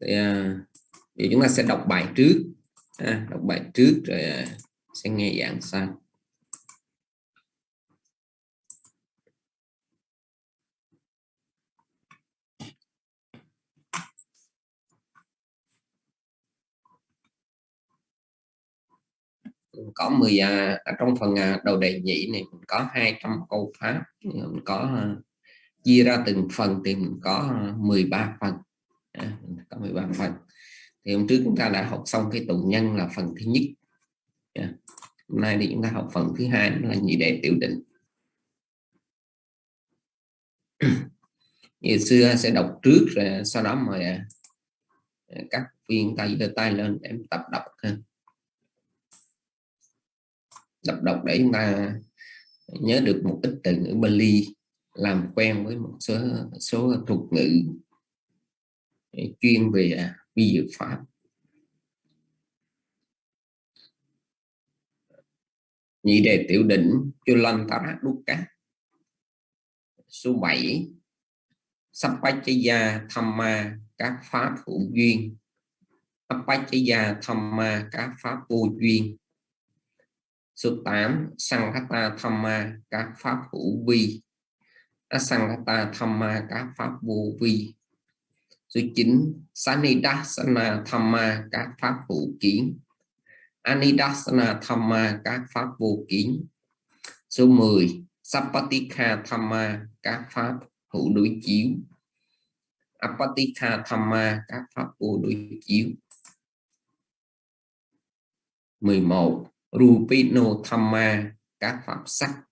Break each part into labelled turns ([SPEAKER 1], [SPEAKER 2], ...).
[SPEAKER 1] thì, à, thì chúng ta sẽ đọc bài trước à, đọc bài trước rồi à, sẽ nghe giảng sau. Có 10 giờ à, ở trong phần à, đầu đề nhị này mình có 200 câu pháp. Mình có à, chia ra từng phần thì mình có 13 phần à, có 13 phần thì hôm trước chúng ta đã học xong cái tụng nhân là phần thứ nhất. Yeah. hôm nay thì chúng ta học phần thứ hai là nhị đề tiểu định. Ngày xưa sẽ đọc trước rồi sau đó mời à, các viên tay đưa tay lên để tập đọc hơn đọc đọc để chúng ta nhớ được một ít từ ngữ Bali làm quen với một số số thuật ngữ chuyên về à, vi dược pháp nhị đề tiểu đỉnh Chulantara Dukkha. Số 7 tham Thamma các pháp hữu duyên. Appachaya Thamma các pháp vô duyên. Số 8 Sanghata Thamma các pháp hữu vi. Asanghata Thamma các pháp vô vi số 9 Sanidasana Thamma các pháp hữu kiến. Anidasana Thamma các pháp vô kiến. Số 10 Sapatika Thamma các pháp hữu đối chiếu. Apatika Thamma các pháp vô đối chiếu. 11 Rupino Thamma các pháp sắc.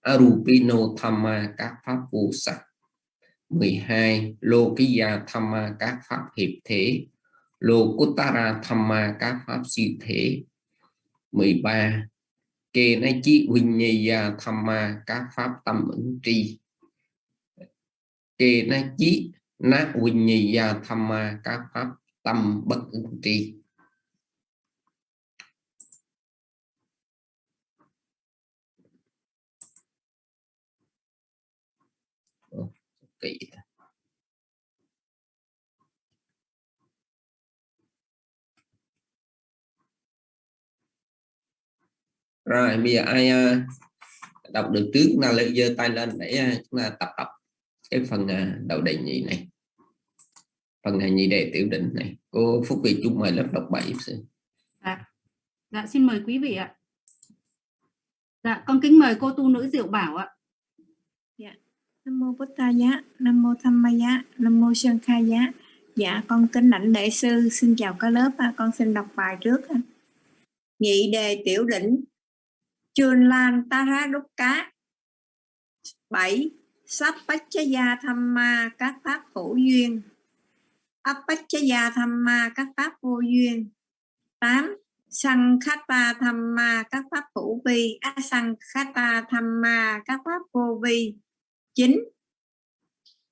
[SPEAKER 1] Arupino Thamma các pháp vô sắc. 12 Lokiya Thamma các pháp hiệp thế Lokutara Thamma các pháp siêu thế. 13 Kê na chi Vinyaya Thamma các pháp tâm ứng tri. Kê na chi na Vinyaya Thamma các pháp tâm bất ứng tri. Rồi bây giờ ai uh, đọc được trước là lên giơ tay lên để uh, chúng ta tập đọc cái phần uh, đầu đề nhị này. Phần này nhị đề tiểu định này. Cô Phúc Việt chung mời lớp đọc bảy
[SPEAKER 2] dạ. dạ xin mời quý vị ạ. Dạ con kính mời cô tu nữ Diệu Bảo ạ.
[SPEAKER 3] Dạ. Nam mô Bụt Giá, Nam mô Tham Ma Giá, Nam mô Sơn Kha Giá. Dạ con kính lãnh đệ sư, xin chào cả lớp, con xin đọc bài trước. Nhị đề tiểu đỉnh Chun Lan Tara Đúc Cá 7. Sappachaya Thamma, các pháp hữu duyên Appachaya Thamma, các pháp vô duyên 8. Sankhata Thamma, các pháp hữu vi Asankhata Thamma, các pháp vô vi 9.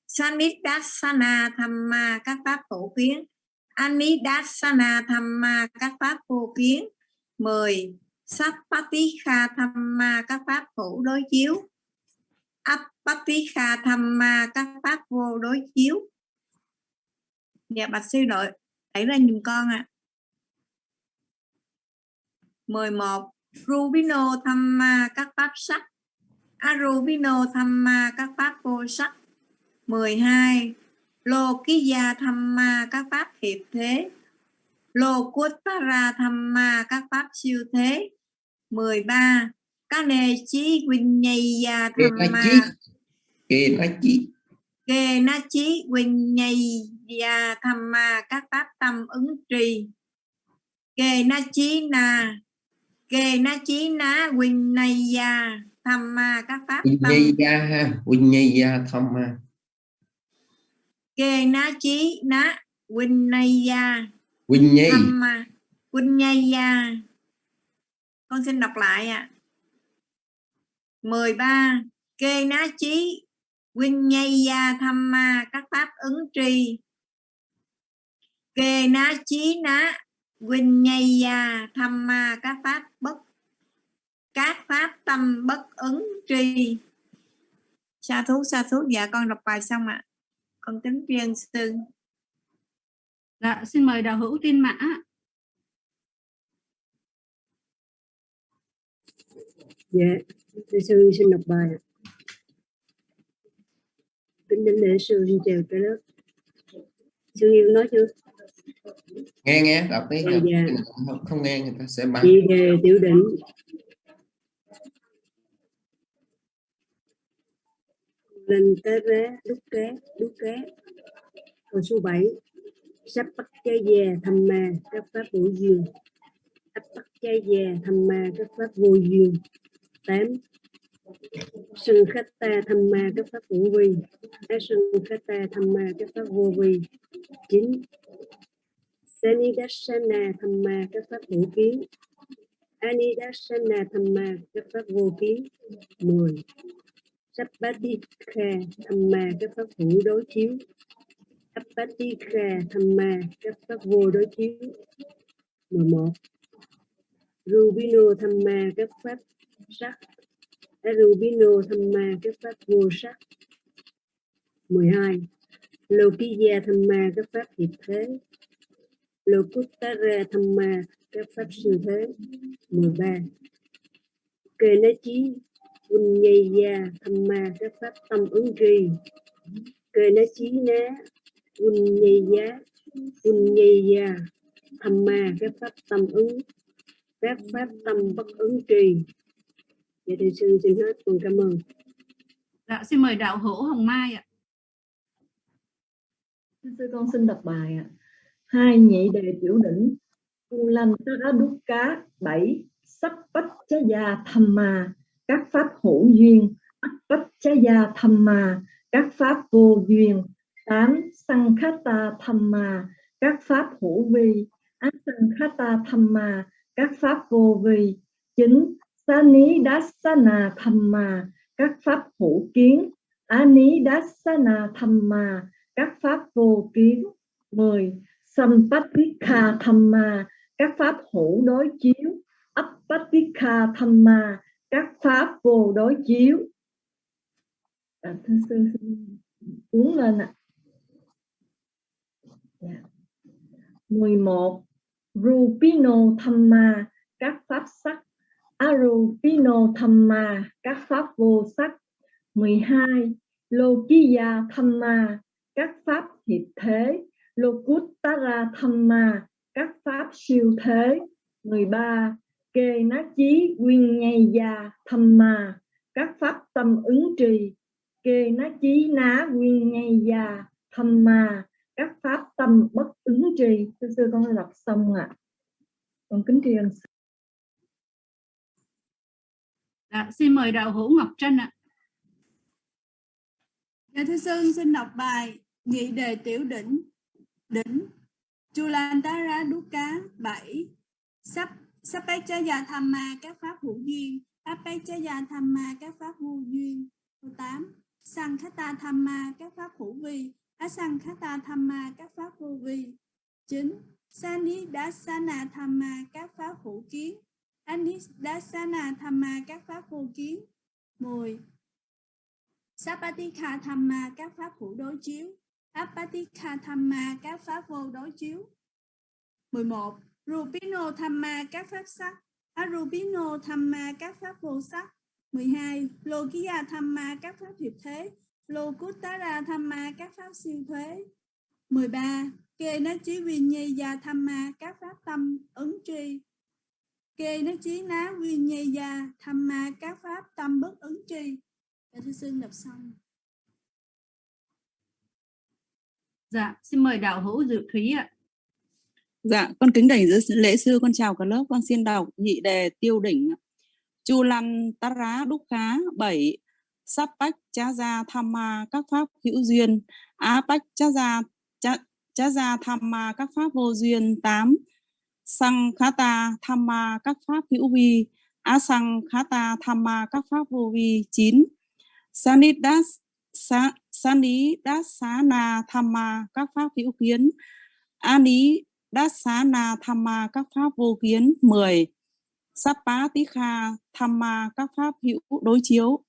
[SPEAKER 3] Sanidasana Thamma, các pháp phổ kiến Anidasana Thamma, các pháp vô kiến 10. Sappatikha Thamma các pháp hữu đối chiếu. Appatikha Thamma các pháp vô đối chiếu. Dạ bạch sư đội đẩy ra nhìn con ạ. À. 11 Rubino Thamma các pháp sắc. À, Arubino Thamma các pháp vô sắc. 12 Lokiya Thamma các pháp hiệp thế. Lokuttara Thamma các pháp siêu thế. 13 Kane Chí Vinyaya Thamma
[SPEAKER 1] Kê Na Chí.
[SPEAKER 3] Kê Na Chí. Vinyaya Thamma các pháp tâm ứng trì. Kê Na Chí Na. Kê Na Chí Na Vinyaya tham ma các pháp
[SPEAKER 1] Vinyaya ha Vinyaya tham ma.
[SPEAKER 3] Kê ná chí ná Vinyaya
[SPEAKER 1] Vinyay
[SPEAKER 3] tham ma. Vinyaya à. con xin đọc lại ạ. À. 13 kê ná chí. Vinyaya à, tham ma. Các pháp ứng tri. Kê ná chí ná. Vinyaya à, tham ma. Các pháp bất, các pháp tâm bất ứng tri. Sa thú sa thú. Dạ con đọc bài xong ạ. À. con tính viên sư.
[SPEAKER 2] Dạ, xin mời đạo hữu tiên mã.
[SPEAKER 4] Dạ, thưa sư xin đọc bài. Kính đến lễ sư xin chào cả lớp. Sư Hiếu nói chưa?
[SPEAKER 1] nghe nghe đọc đi
[SPEAKER 4] Dạ,
[SPEAKER 1] đọc.
[SPEAKER 4] dạ.
[SPEAKER 1] không, không nghe người ta sẽ bắn
[SPEAKER 4] Chị đề tiểu định. Lên té rá, đúc cá, đúc cá. Câu số 7. Sắp bắt trái già thăm ma, các pháp vô dường Sắp bắt trái già thăm ma, các pháp vô dường 8. Sừng khách ta thầm mà các pháp vô vi. Á sừng khách ta thầm mà các pháp vô vi. 9. Sanidassana thầm mà các pháp hữu kiến Anidassana thầm mà các pháp vô kiến 10 Sappatikha thầm mà các pháp hữu đối chiếu Sappatikha Thamma các pháp vô đối chiếu. 11 Rubino Thamma các pháp sắc. Rubino Thamma các pháp vô sắc. 12 Lokiya Thamma các pháp hiệp thế. Lokuttara Thamma các pháp sinh thế. 13 Kê ná chí Vinyaya Thamma các pháp tâm ứng tri Kê ná chí ná Vinyaya Vinyaya Thamma các pháp tâm ứng các pháp tâm bất ứng trì Dạ thầy sư xin hết con cảm ơn
[SPEAKER 2] Dạ, xin mời đạo hữu Hồng Mai ạ.
[SPEAKER 5] Sư con xin đọc bài ạ. Hai nhị đề tiểu đỉnh. U lanh tara đúc cá. Bảy. Sắp bách chá gia thầm mà. Các pháp hữu duyên. Ách bách chá gia thầm mà. Các pháp vô duyên. Tám. Sankhata Thamma, mà. Các pháp hữu vi. Asankhata Thamma, mà. Các pháp vô vi. Chín. Sa ní đá mà. Các pháp hữu kiến. Á ní đá mà các pháp vô kiến 10. Sampatika Thamma các pháp hữu đối chiếu Appatika Thamma các pháp vô đối chiếu à, thưa sư xin uống lên ạ 11. Rupino Thamma các pháp sắc. Arupino Thamma các pháp vô sắc. 12. Lokiya Thamma các pháp hiệp thế. Lokuttara Thamma các pháp siêu thế. 13 Kê ná chí quyên nhây gia Thamma các pháp tâm ứng trì. Kê ná chí ná quyên nhây gia Thamma các pháp tâm bất ứng trì Thưa sư con đọc xong ạ. Con kính tri ân.
[SPEAKER 2] Dạ, xin mời đạo hữu Ngọc Trân ạ.
[SPEAKER 6] Dạ thưa sư xin đọc bài nghị đề tiểu đỉnh Đỉnh Chulantara Dukkha 7 Sắp Sapechaya Thamma các pháp hữu duyên Apechaya Thamma các pháp vô duyên. Câu 8 Sankhata Thamma các pháp hữu vi Asankhata Thamma các pháp vô vi 9. Sanidasana Thamma các pháp hữu kiến Anidasana Thamma các pháp vô kiến 10. Sapatika Thamma các pháp hữu đối chiếu Apatika Thamma các pháp vô đối chiếu 11. Rupino Thamma các pháp sắc Arupino Thamma các pháp vô sắc 12. tham Thamma các pháp hiệp thế Lokuttara Thamma các pháp siêu thế 13. Kê ná chí Vinyaya Thamma các pháp tâm ứng tri Kê ná chí ná Vinyaya Thamma các pháp tâm bất ứng tri Dạ thưa sư đọc xong
[SPEAKER 2] Dạ, xin mời đạo hữu Dự Thúy ạ.
[SPEAKER 7] Dạ, con kính đảnh dưới lễ sư, con chào cả lớp, con xin đọc nhị đề tiêu đỉnh. Chu lăn tá rá đúc khá, 7. Sắp bách chá gia tham ma các pháp hữu duyên, á bách cha gia cha, gia tham ma các pháp vô duyên, tám. Sang khá ta tham ma các pháp hữu vi, á sang khá ta tham ma các pháp vô vi, chín. Sanidas sa, Sani đát xá na tham ma các pháp hữu kiến. Ani đát xá na tham ma các pháp vô kiến. 10 Sapa tika kha tham ma các pháp hữu đối chiếu.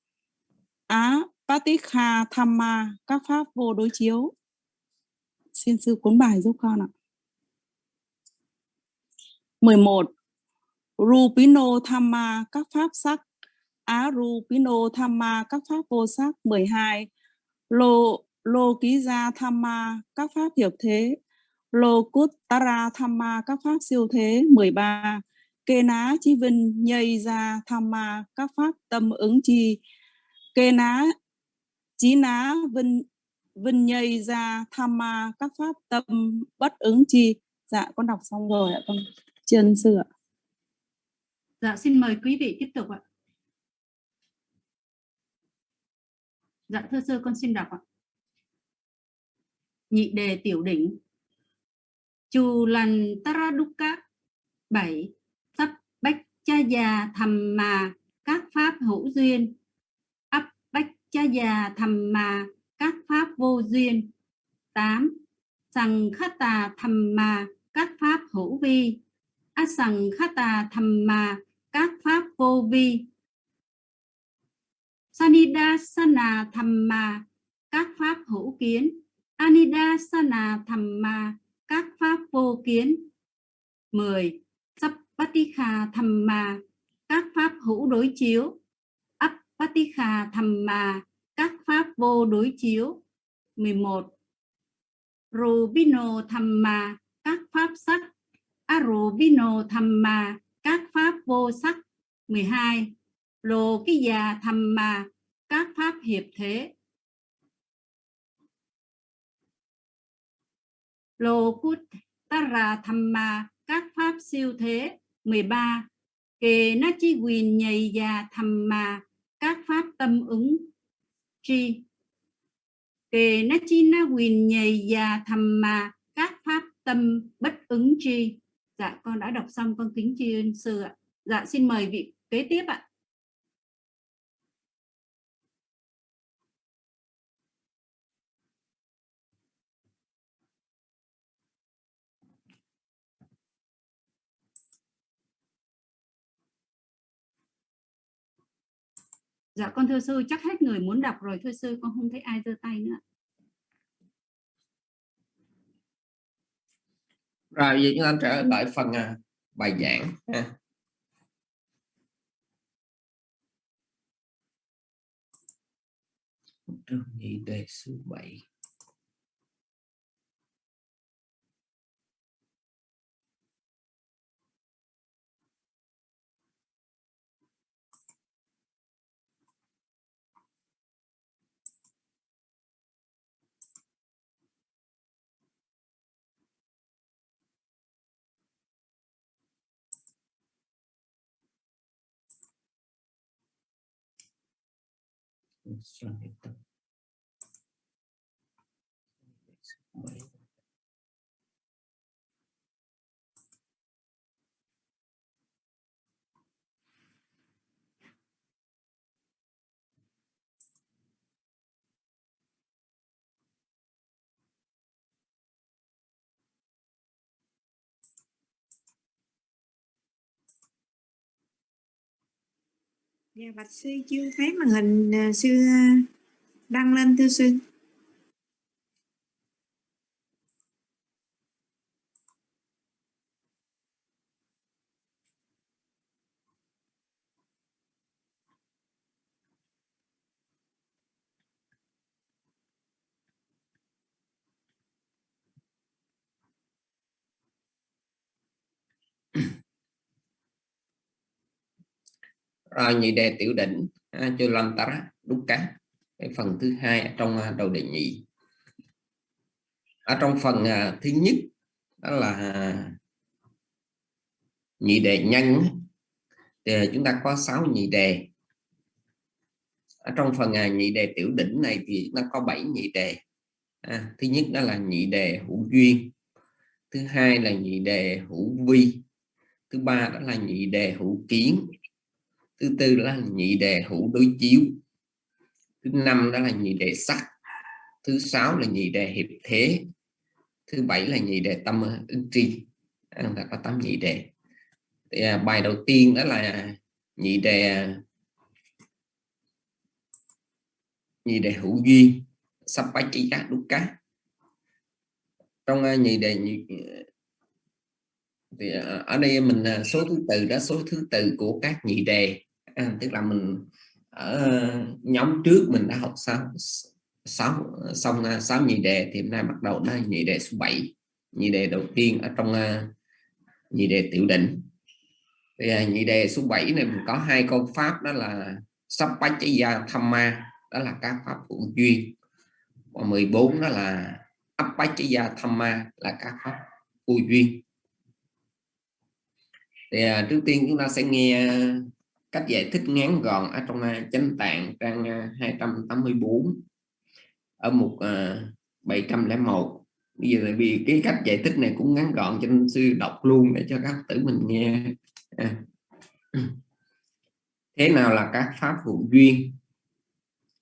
[SPEAKER 7] Á Patikha tham ma các pháp vô đối chiếu. Xin sư cuốn bài giúp con ạ. 11 Rupino Thamma các pháp sắc. Á, Rupino Thamma các pháp vô sắc. 12 Lô Lô Ký Gia Thamma các pháp hiệp thế. Lô Cút Tara Thamma các pháp siêu thế. 13 Kê ná chi vinh nhây ra Thamma các pháp tâm ứng chi. Kê ná, chí ná vinh vinh nhây ra tham ma, các pháp tâm, bất ứng chi Dạ con đọc xong rồi ạ, con chân sư ạ
[SPEAKER 2] Dạ xin mời quý vị tiếp tục ạ. Dạ thưa sư, con xin đọc ạ. Nhị đề tiểu đỉnh. Chù lần Taraduka bảy Sắp bách cha già thầm mà các pháp hữu duyên. Cha già thầm mà, các pháp vô duyên. 8. Sằng khát tà thầm mà, các pháp hữu vi. Asằng khát tà thầm mà, các pháp vô vi sanida sana thầm mà, các pháp hữu kiến anida sana thầm mà, các pháp vô kiến 10. Sappatikha mà, các pháp hữu đối chiếu Appatikha Thamma các pháp vô đối chiếu. 11. Rubino Thamma các pháp sắc. Arubino Thamma các pháp vô sắc. 12 lô cái già thầm mà, các pháp hiệp thế. Lô cút tara thầm mà, các pháp siêu thế. 13 Kê na chi quyền nhầy già thầm mà các pháp tâm ứng chi kề na chi na quyền nhầy già thầm mà các pháp tâm bất ứng chi Dạ con đã đọc xong, con kính tri ân sư ạ. Dạ xin mời vị kế tiếp ạ. Dạ con thưa sư, chắc hết người muốn đọc rồi thưa sư, con không thấy ai giơ tay nữa.
[SPEAKER 1] rồi, vậy chúng ta trở lại phần à, bài giảng, ha. trong nhị đề số 7 Xuân Hiệp
[SPEAKER 3] Dạ bạch sư chưa thấy màn hình à, sư à, đăng lên thưa sư.
[SPEAKER 1] Rồi nhị đề tiểu đỉnh cho lâm tara đúc cá cái phần thứ hai trong à, đầu đề nhị. Ở trong phần à, thứ nhất đó là à, nhị đề nhân. Thì chúng ta có 6 nhị đề. Ở trong phần nhị đề tiểu đỉnh này thì nó có 7 nhị đề. À, thứ nhất đó là nhị đề hữu duyên. Thứ hai là nhị đề hữu vi. Thứ ba đó là nhị đề hữu kiến thứ tư là nhị đề hữu đối chiếu. Thứ năm đó là nhị đề sắc. Thứ sáu là nhị đề hiệp thế. Thứ bảy là nhị đề tâm ứng tri. À, ta có tám nhị đề. Thì, à, bài đầu tiên đó là nhị đề à, nhị đề hữu duyên. Sắp bách chỉ cá đúc cá. Trong uh, nhị đề nhị, thì à, ở đây mình à, số thứ tự đó số thứ tự của các nhị đề à, tức là mình ở ờ, nhóm trước mình đã học sáu sáu xong ờ, sáu nhị đề thì hôm nay bắt đầu nó nhị đề số 7 nhị đề đầu tiên ở trong ờ, nhị đề tiểu định. Thì nhị đề số 7 này mình có hai câu pháp đó là sắp bách gia tham ma đó là các pháp hữu duyên. Và 14 đó là ấp bách gia tham ma là các pháp vô duyên. Thì à, trước tiên chúng ta sẽ nghe cách giải thích ngắn gọn ở trong à, chánh tạng trang à, 284 ở mục à, 701 bây giờ vì cái cách giải thích này cũng ngắn gọn cho nên sư đọc luôn để cho các tử mình nghe à. thế nào là các pháp vụ duyên?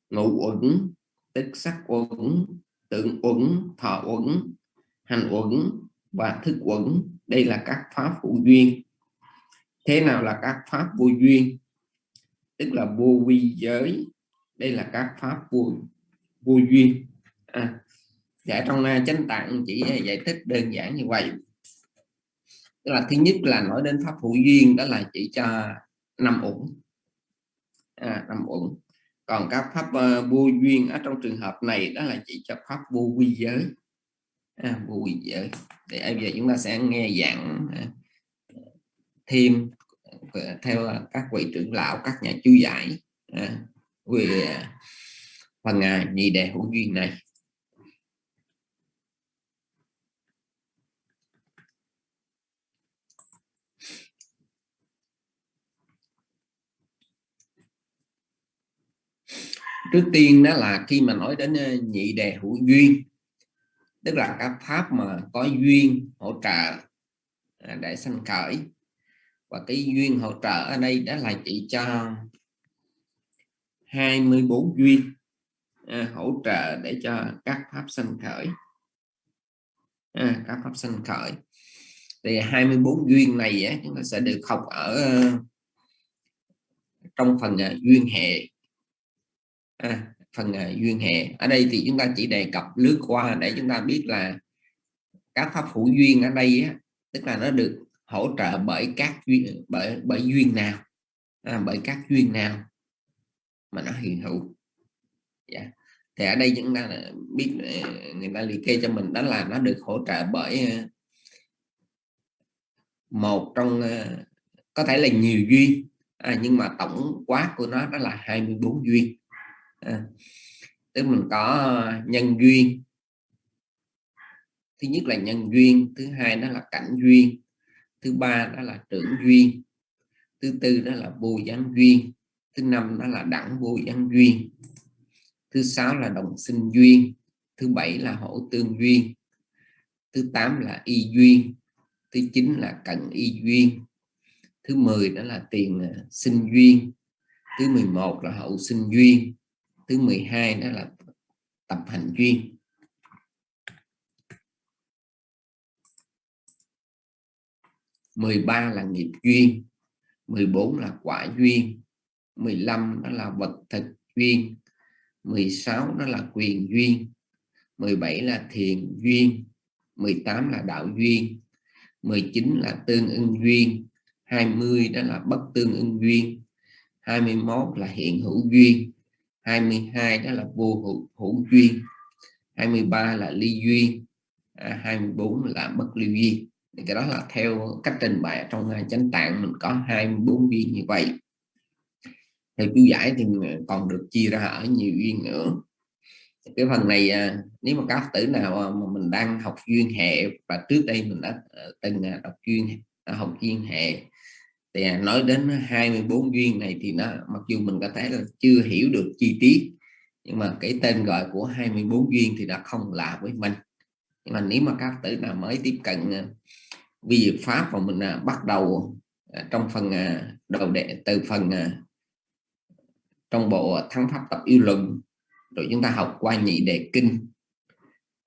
[SPEAKER 1] Ngũ uẩn tức sắc uẩn, tượng uẩn, thọ uẩn, hành uẩn và thức uẩn. Đây là các pháp vụ duyên. Thế nào là các pháp vô duyên? Tức là vô vi giới. Đây là các pháp vô vô duyên. À, dạ trong uh, chánh tạng chỉ à, giải thích đơn giản như vậy. Tức là thứ nhất là nói đến pháp hữu duyên đó là chỉ cho năm ổn à, năm uẩn. Còn các pháp uh, vô duyên ở trong trường hợp này đó là chỉ cho pháp vô vi giới. À, vô vi giới. Để bây giờ chúng ta sẽ nghe giảng uh, à, thêm theo các vị trưởng lão các nhà chú giải à, về à, phần à, nhị đề hữu duyên này. Trước tiên đó là khi mà nói đến à, nhị đề hữu duyên tức là các pháp mà có duyên hỗ trợ à, để sanh khởi và cái duyên hỗ trợ ở đây đã là chỉ cho 24 duyên à, hỗ trợ để cho các pháp sanh khởi. À, các pháp sanh khởi. Thì 24 duyên này á, chúng ta sẽ được học ở ờ, trong phần uh, duyên hệ. À, phần uh, duyên hệ. Ở đây thì chúng ta chỉ đề cập lướt qua để chúng ta biết là các pháp hữu duyên ở đây á, tức là nó được hỗ trợ bởi các duyên bởi bởi duyên nào à, bởi các duyên nào mà nó hiện hữu yeah. Dạ. thì ở đây chúng ta biết ờ, người ta liệt kê cho mình đó là nó được hỗ trợ bởi ờ, một trong ờ, có thể là nhiều duyên à, nhưng mà tổng quát của nó đó là 24 duyên à, tức mình có nhân duyên thứ nhất là nhân duyên thứ hai đó là cảnh duyên thứ ba đó là trưởng duyên. Thứ tư đó là bồ giáng duyên. Thứ năm đó là đẳng bồ giáng duyên. Thứ sáu là đồng sinh duyên. Thứ bảy là hỗ tương duyên. Thứ tám là y duyên. Thứ chín là cận y duyên. Thứ 10 đó là tiền à, sinh duyên. Thứ 11 là hậu sinh duyên. Thứ 12 đó là tập hành duyên. 13 là nghiệp duyên 14 là quả duyên 15 đó là vật thực duyên 16 đó là quyền duyên 17 là thiền duyên 18 là đạo duyên 19 là tương ưng duyên 20 đó là bất tương ưng duyên 21 là hiện hữu duyên 22 đó là vô hữu, hữu duyên 23 là ly duyên à, 24 là bất ly duyên thì cái đó là theo cách trình bày trong ờ, chánh tạng mình có 24 viên như vậy. Theo chú giải thì ờ, còn được chia ra ở nhiều viên nữa. Cái phần này ờ, nếu mà các tử nào mà mình đang học duyên hệ và trước đây mình đã từng đọc duyên học duyên hệ, thì nói đến 24 duyên này thì nó, mặc dù mình có thể là chưa hiểu được chi tiết, nhưng mà cái tên gọi của 24 duyên thì đã không lạ với mình. Nhưng mà nếu mà các tử nào mới tiếp cận vi pháp và mình à, bắt đầu à, trong phần à, đầu đệ từ phần à, trong bộ thắng pháp tập yêu luận rồi chúng ta học qua nhị đề kinh.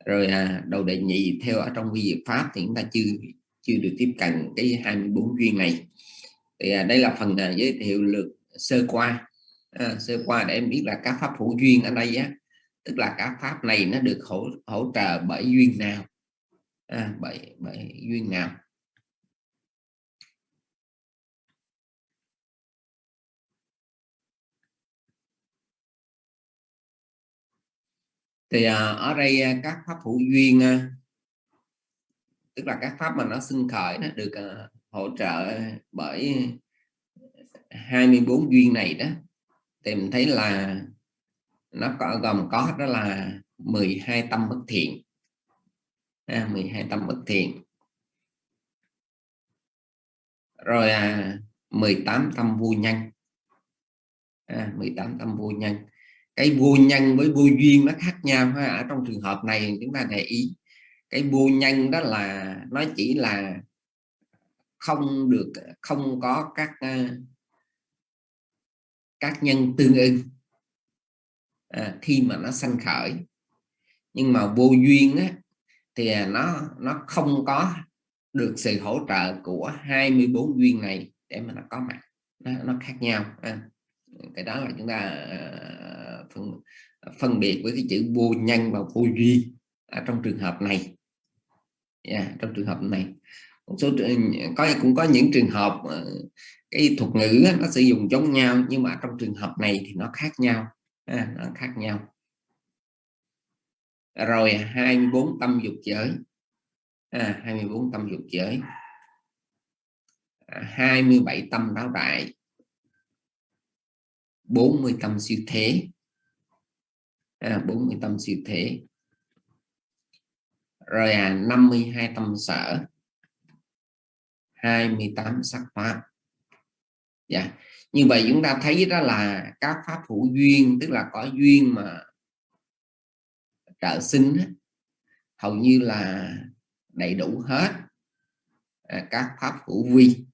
[SPEAKER 1] Rồi à, đầu đệ nhị theo ở trong vi diệu pháp thì chúng ta chưa chưa được tiếp cận cái 24 duyên này. Thì à, đây là phần giới thiệu lược sơ qua. À, sơ qua để em biết là các pháp hữu duyên ở đây á tức là các pháp này nó được hỗ hỗ trợ bởi duyên nào? À, bởi bởi duyên nào? Thì à, ở đây à, các pháp hữu duyên à, tức là các pháp mà nó sinh khởi nó được hỗ trợ bởi 24 duyên này đó thì mình thấy là nó có gồm có đó là 12 tâm bất thiện. À, 12 tâm bất thiện. Rồi à, 18 tâm vô nhân. À, 18 tâm vô nhân cái vô nhân với vô duyên nó khác nhau ha. Ở trong trường hợp này chúng ta để ý cái vô nhân đó là nó chỉ là không được không có các ờ, các nhân tương ưng à, khi mà nó sanh khởi. Nhưng mà vô duyên á, thì nó nó không có được sự hỗ trợ của 24 duyên này để mà nó có mặt. Nó, nó khác nhau à, cái đó là chúng ta ờ, phân, à, phân biệt với cái chữ vô nhân và vô duy ở à, trong trường hợp này. Yeah, trong trường hợp này. Một số có cũng có những trường hợp ờ, cái thuật ngữ nó sử dụng giống nhau nhưng mà trong trường hợp này thì nó khác nhau. À, nó khác nhau. Rồi 24 tâm dục giới. À, 24 tâm dục giới. À, 27 tâm đáo đại. 40 tâm siêu thế à, 40 tâm siêu thế. Rồi à, 52 tâm sở. 28 sắc pháp. Dạ. Như vậy chúng ta thấy đó là các pháp hữu duyên tức là có duyên mà trợ sinh hầu như là đầy đủ hết à, các pháp hữu vi.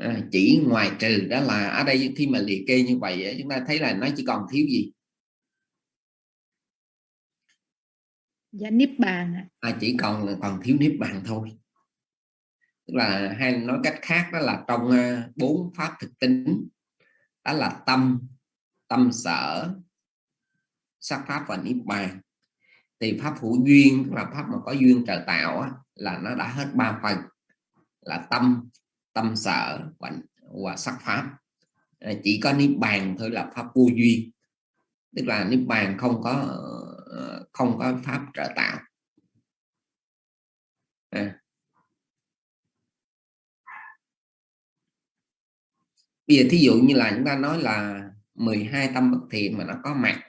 [SPEAKER 1] À, chỉ ngoài trừ đó là ở đây khi mà liệt kê như vậy chúng ta thấy là nó chỉ còn thiếu gì?
[SPEAKER 3] Dạ niết bàn
[SPEAKER 1] à, chỉ còn còn thiếu niết bàn thôi. Tức là hay nói cách khác đó là trong uh, bốn pháp thực tính đó là tâm tâm sở sắc pháp và niết bàn. Thì pháp hữu duyên là pháp mà có duyên trời tạo á, là nó đã hết ba phần là tâm tâm sở và, và sắc pháp. Chỉ có niết bàn thôi là pháp vô duyên. Tức là niết bàn không có ờ, không có pháp trợ tạo. À. bây giờ thí dụ như là chúng ta nói là 12 tâm bất thiện mà nó có mặt.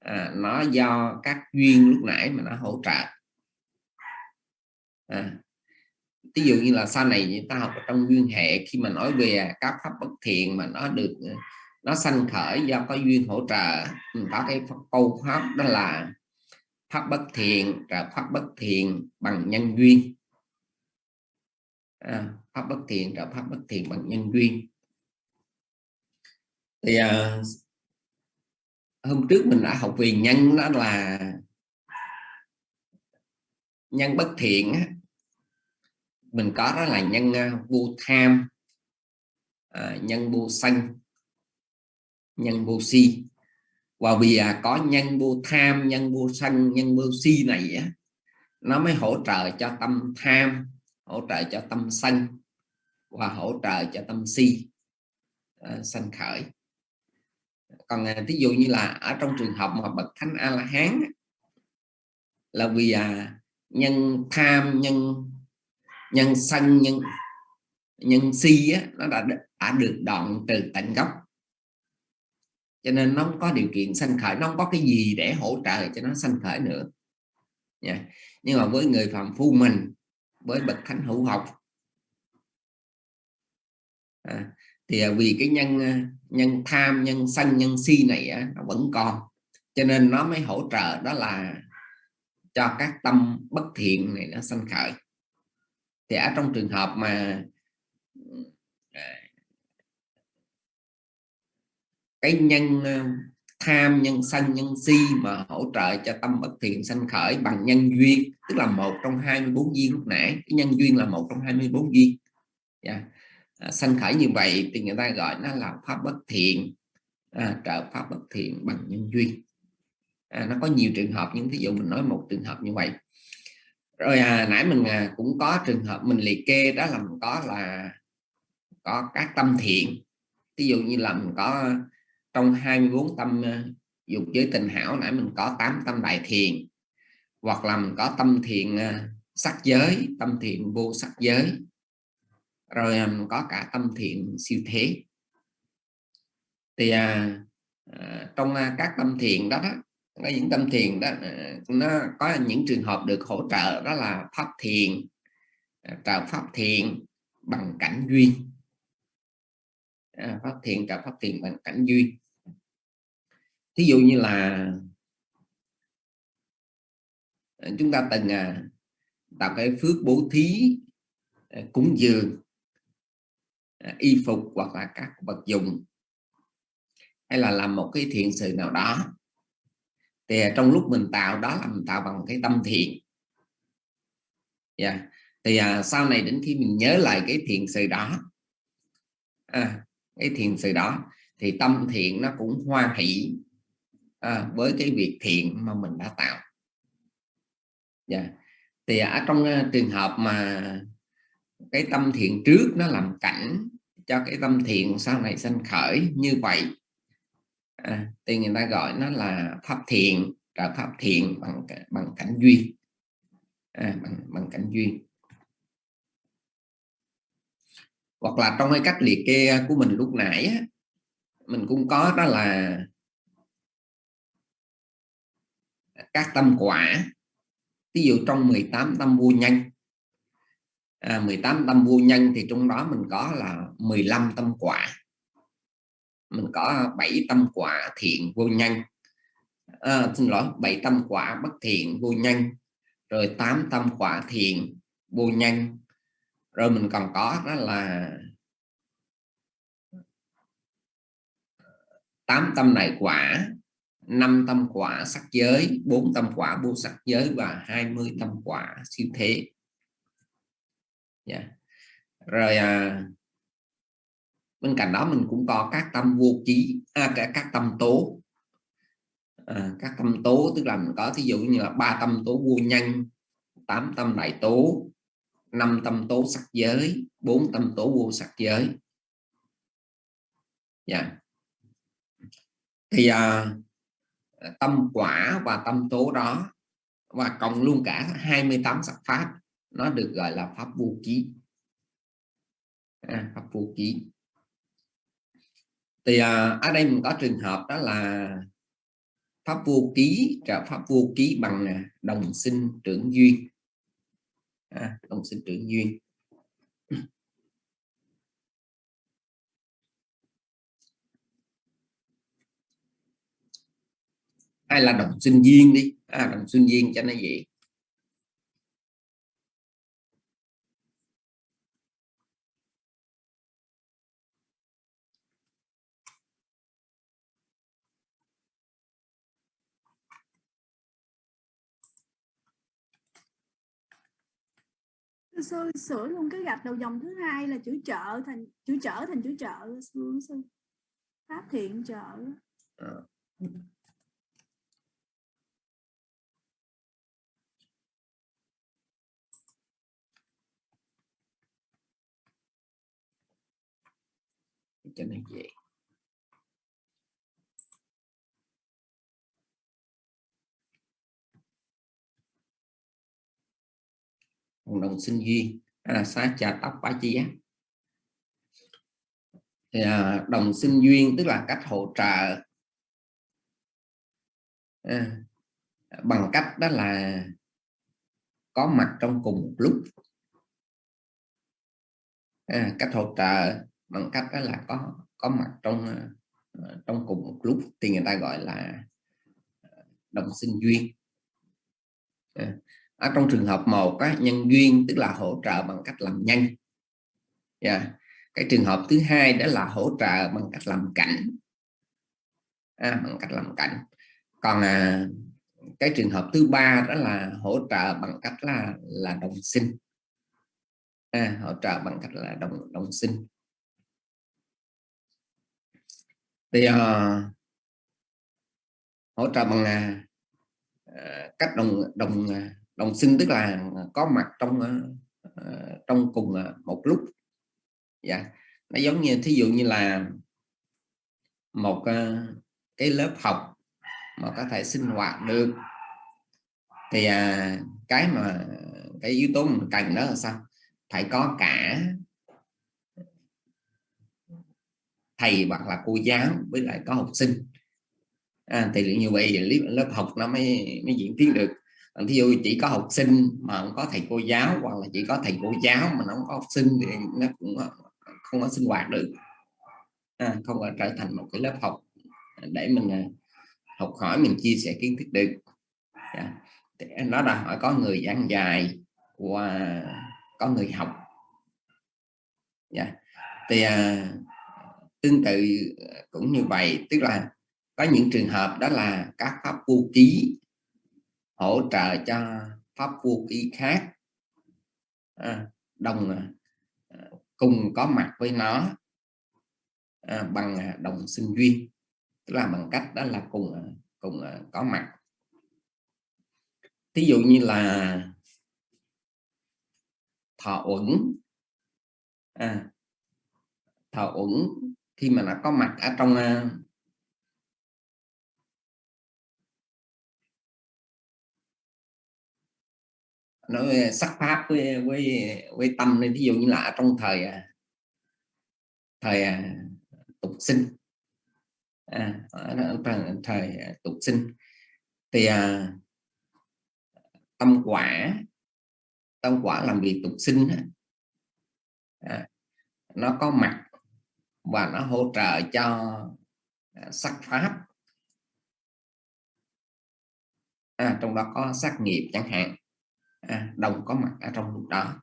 [SPEAKER 1] À, nó do các duyên lúc nãy mà nó hỗ trợ. À, ví dụ như là sau này người ta học trong duyên hệ khi mà nói về các pháp bất thiện mà nó được ờ, nó sanh khởi do có duyên hỗ trợ có cái câu pháp đó là pháp bất thiện là pháp bất thiện bằng nhân duyên. À, pháp bất thiện là pháp bất thiện bằng nhân duyên. Thì à, hôm trước mình đã học về nhân đó là nhân bất thiện mình có đó là nhân à, vô tham à, nhân vô sân nhân vô si. Và vì à, có nhân vô tham nhân vô sân nhân vô si này á, nó mới hỗ trợ cho tâm tham hỗ trợ cho tâm sân và hỗ trợ cho tâm si à, sanh khởi. Còn à, ví dụ như là ở trong trường hợp mà bậc thánh a la hán là vì à, nhân tham nhân nhân sân nhân nhân si á, nó đã đã được đoạn từ tận gốc. Cho nên nó không có điều kiện sanh khởi nó không có cái gì để hỗ trợ cho nó sanh khởi nữa. Yeah. nhưng mà với người phạm phu mình với bậc thánh hữu học à, thì à, vì cái nhân à, nhân tham nhân sân nhân si này nó vẫn còn. Cho nên nó mới hỗ trợ đó là cho các tâm bất thiện này nó sanh khởi thì ở trong trường hợp mà cái nhân ờ, tham nhân sân nhân si mà hỗ trợ cho tâm bất thiện sanh khởi bằng nhân duyên tức là một trong 24 duyên lúc nãy cái nhân duyên là một trong 24 duyên. Yeah. À, sanh khởi như vậy thì người ta gọi nó là pháp bất thiện à, trợ pháp bất thiện bằng nhân duyên. À, nó có nhiều trường hợp nhưng ví dụ mình nói một trường hợp như vậy rồi à, nãy mình à, cũng có trường hợp mình liệt kê đó là mình có là có các tâm thiện. Ví dụ như là mình có trong 24 tâm à, dục giới tình hảo nãy mình có 8 tâm đại thiền. Hoặc là mình có tâm thiện à, sắc giới tâm thiện vô sắc giới. Rồi à, mình có cả tâm thiện siêu thế. Thì à, à, trong các tâm thiện đó, đó có những tâm thiền đó à, nó có những trường hợp được hỗ trợ đó là pháp thiền à, trào pháp thiền bằng cảnh duyên. À, pháp thiền trào pháp thiền bằng cảnh duyên. Thí dụ như là à, chúng ta từng à, tạo cái phước bố thí cúng dường y phục hoặc là các vật dụng hay là làm một cái thiện sự nào đó thì trong lúc mình tạo đó là mình tạo bằng cái tâm thiện yeah. Thì à, sau này đến khi mình nhớ lại cái thiện sự đó à, cái thiện sự đó thì tâm thiện nó cũng hoa hỷ à, với cái việc thiện mà mình đã tạo yeah. Thì à, ở trong uh, trường hợp mà cái tâm thiện trước nó làm cảnh cho cái tâm thiện sau này sanh khởi như vậy à, thì người ta gọi nó là pháp thiện trợ pháp thiện bằng bằng cảnh duyên. À, bằng, bằng cảnh duyên. Hoặc là trong cái cách liệt kê à, của mình lúc nãy á, mình cũng có đó là các tâm quả. Ví dụ trong 18 tâm vô nhân. À, 18 tâm vô nhân thì trong đó mình có là 15 tâm quả mình có bảy tâm quả thiện vô nhân. À, xin lỗi bảy tâm quả bất thiện vô nhân rồi tám tâm quả thiện vô nhân. Rồi mình còn có đó là tám tâm này quả năm tâm quả sắc giới bốn tâm quả vô sắc giới và 20 tâm quả siêu thế. Yeah. Rồi à, bên cạnh đó mình cũng có các tâm vô trí à, các, các tâm tố à, các tâm tố tức là mình có ví dụ như là ba tâm tố vô nhân tám tâm đại tố năm tâm tố sắc giới bốn tâm tố vô sắc giới yeah. Dạ. thì à, tâm quả và tâm tố đó và cộng luôn cả 28 sắc pháp nó được gọi là pháp vô ký à, pháp vô ký thì à, ở đây mình có trường hợp đó là pháp vô ký trả pháp vô ký bằng à, đồng sinh trưởng duyên. À, đồng sinh trưởng duyên. Hay là đồng sinh duyên đi. À, đồng sinh duyên cho nó vậy
[SPEAKER 6] sư, sửa luôn cái gạch đầu dòng thứ hai là chữ trợ thành, chữ trở thành chữ trợ, sư sư. Pháp thiện trợ.
[SPEAKER 1] Cho nên vậy cộng đồng sinh duyên là xá trà tóc bá chi á. Thì à, đồng sinh duyên tức là cách hỗ trợ. À, bằng cách đó là có mặt trong cùng một lúc. À, cách hỗ trợ bằng cách đó là có có mặt trong ờ, trong cùng một lúc thì người ta gọi là đồng sinh duyên. À, ở trong trường hợp một á, nhân duyên tức là hỗ trợ bằng cách làm nhân yeah. Dạ. cái trường hợp thứ hai đó là hỗ trợ bằng cách làm cảnh. À, bằng cách làm cảnh. Còn à, cái trường hợp thứ ba đó là hỗ trợ bằng cách là là đồng sinh. À, hỗ trợ bằng cách là đồng đồng sinh. Thì uh, hỗ trợ bằng uh, cách đồng đồng uh, đồng sinh tức là à, có mặt trong à, à, trong cùng một lúc. Dạ. Nó giống như thí dụ như là một cái lớp học mà có thể sinh hoạt được. Thì à, cái mà cái yếu tố mình cần đó là sao? Phải có cả thầy hoặc là cô giáo với lại có học sinh. À, thì như vậy lớp học nó mới mới diễn tiến được. Ờ, thí dụ chỉ có học sinh mà không có thầy cô giáo hoặc là chỉ có thầy cô giáo mà nó không có học sinh thì nó cũng ờ, không có sinh hoạt được à, không có trở thành một cái lớp học để mình ờ, học hỏi mình chia sẻ kiến thức được yeah. Nó đòi hỏi có người giảng dài và có người học yeah. Dạ. thì à, tương tự cũng như vậy tức là có những trường hợp đó là các pháp vô ký hỗ trợ cho pháp vô ký khác à, đồng à, cùng có mặt với nó à, bằng à, đồng sinh duyên. Tức là bằng cách đó là cùng à, cùng có mặt. Thí dụ như là thọ uẩn. À, thọ uẩn khi mà nó có mặt ở trong nói ờ, sắc pháp với với với tâm nên ví dụ như là trong thời à, thời à, tục sinh. À, thời, thời à, tục sinh thì à, tâm quả tâm quả làm việc tục sinh à, nó có mặt và nó hỗ trợ cho sắc pháp. À, trong đó có sắc nghiệp chẳng hạn à, đồng có mặt ở trong lúc đó.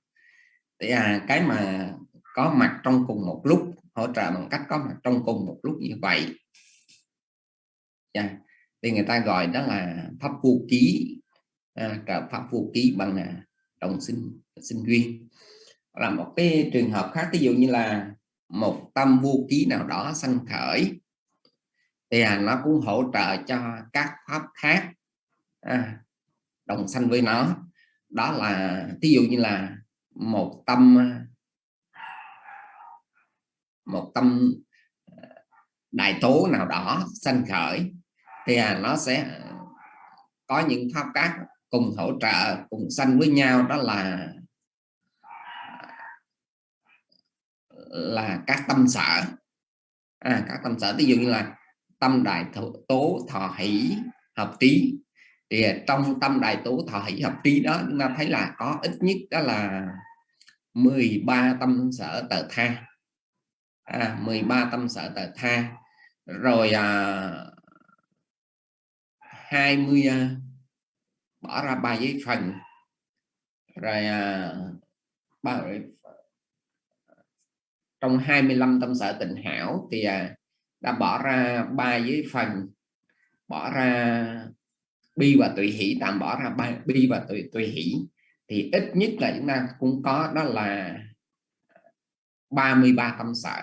[SPEAKER 1] Thì à, cái mà có mặt trong cùng một lúc hỗ trợ bằng cách có mặt trong cùng một lúc như vậy. Yeah. Thì người ta gọi đó là pháp vô ký à, pháp vô ký bằng à, đồng sinh sinh duyên. Là một cái trường hợp khác ví dụ như là một tâm vô ký nào đó sanh khởi thì à, nó cũng hỗ trợ cho các pháp khác à, đồng sanh với nó đó là ví dụ như là một tâm một tâm ờ, đại tố nào đó sanh khởi thì à, nó sẽ có những pháp các cùng hỗ trợ cùng sanh với nhau. Đó là là các tâm sở. À, các tâm sở ví dụ như là tâm đại tố thọ hỷ hợp trí thì à, trong tâm đại tú thọ hỷ hợp trí đó chúng ta thấy là có ít nhất đó là 13 tâm sở tờ tha. À, 13 tâm sở tờ tha. Rồi à, 20 à, bỏ ra ba giấy phần. Rồi à, ba à, trong 25 tâm sở tình hảo thì à, đã bỏ ra ba giấy phần bỏ ra bi và tùy hỷ tạm bỏ ra bi và tùy tùy hỷ. Thì ít nhất là chúng ta cũng có đó là 33 tâm sở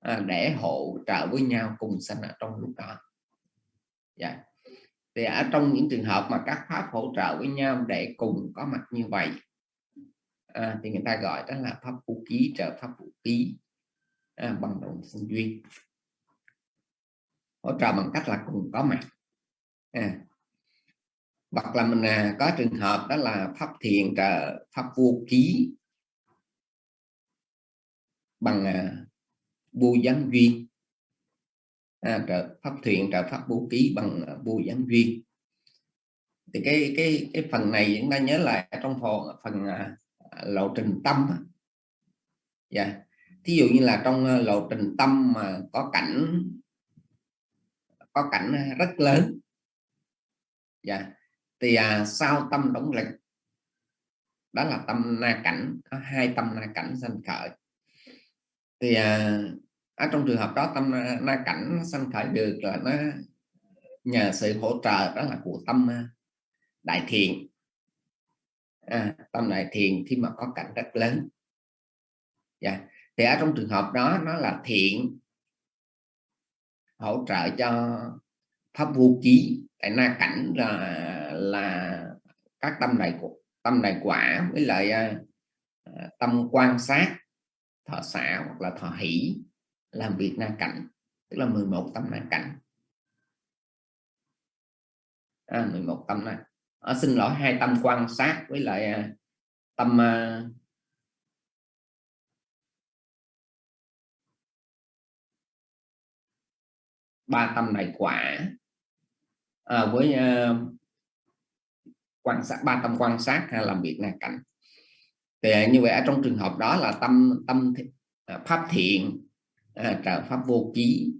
[SPEAKER 1] à, để hỗ trợ với nhau cùng sanh ở trong lúc đó. Dạ. thì ở trong những trường hợp mà các pháp hỗ trợ với nhau để cùng có mặt như vậy à, thì người ta gọi đó là pháp vũ ký trợ pháp vũ ký à, bằng đồng sinh duyên. Hỗ trợ bằng cách là cùng có mặt à. hoặc là mình à, có trường hợp đó là pháp thiền trợ pháp vô ký bằng à, vô gián duyên à, trợ pháp thiền trợ pháp vô ký bằng à, vô gián duyên thì cái cái cái phần này chúng ta nhớ lại trong phần phần à, lộ trình tâm dạ yeah. thí dụ như là trong à, lộ trình tâm mà có cảnh có cảnh rất lớn dạ thì à, sau tâm đóng lực đó là tâm na cảnh có hai tâm na cảnh sanh khởi thì à, ở trong trường hợp đó tâm na cảnh nó sanh khởi được là nó nhờ sự hỗ trợ đó là của tâm à, đại thiện à, tâm đại thiện khi mà có cảnh rất lớn yeah. Dạ. thì ở trong trường hợp đó nó là thiện hỗ trợ cho pháp vô ký tại na cảnh là là các tâm đại tâm đại quả với lại à, tâm quan sát thọ xả hoặc là thọ hỷ làm việc na cảnh tức là 11 tâm na cảnh. À, 11 tâm na. À, xin lỗi hai tâm quan sát với lại à, tâm à, ba tâm này quả à, với uh, quan sát ba tâm quan sát hay làm việc là cảnh. Thì như vậy ở trong trường hợp đó là tâm tâm ờ, pháp thiện à, trợ pháp vô ký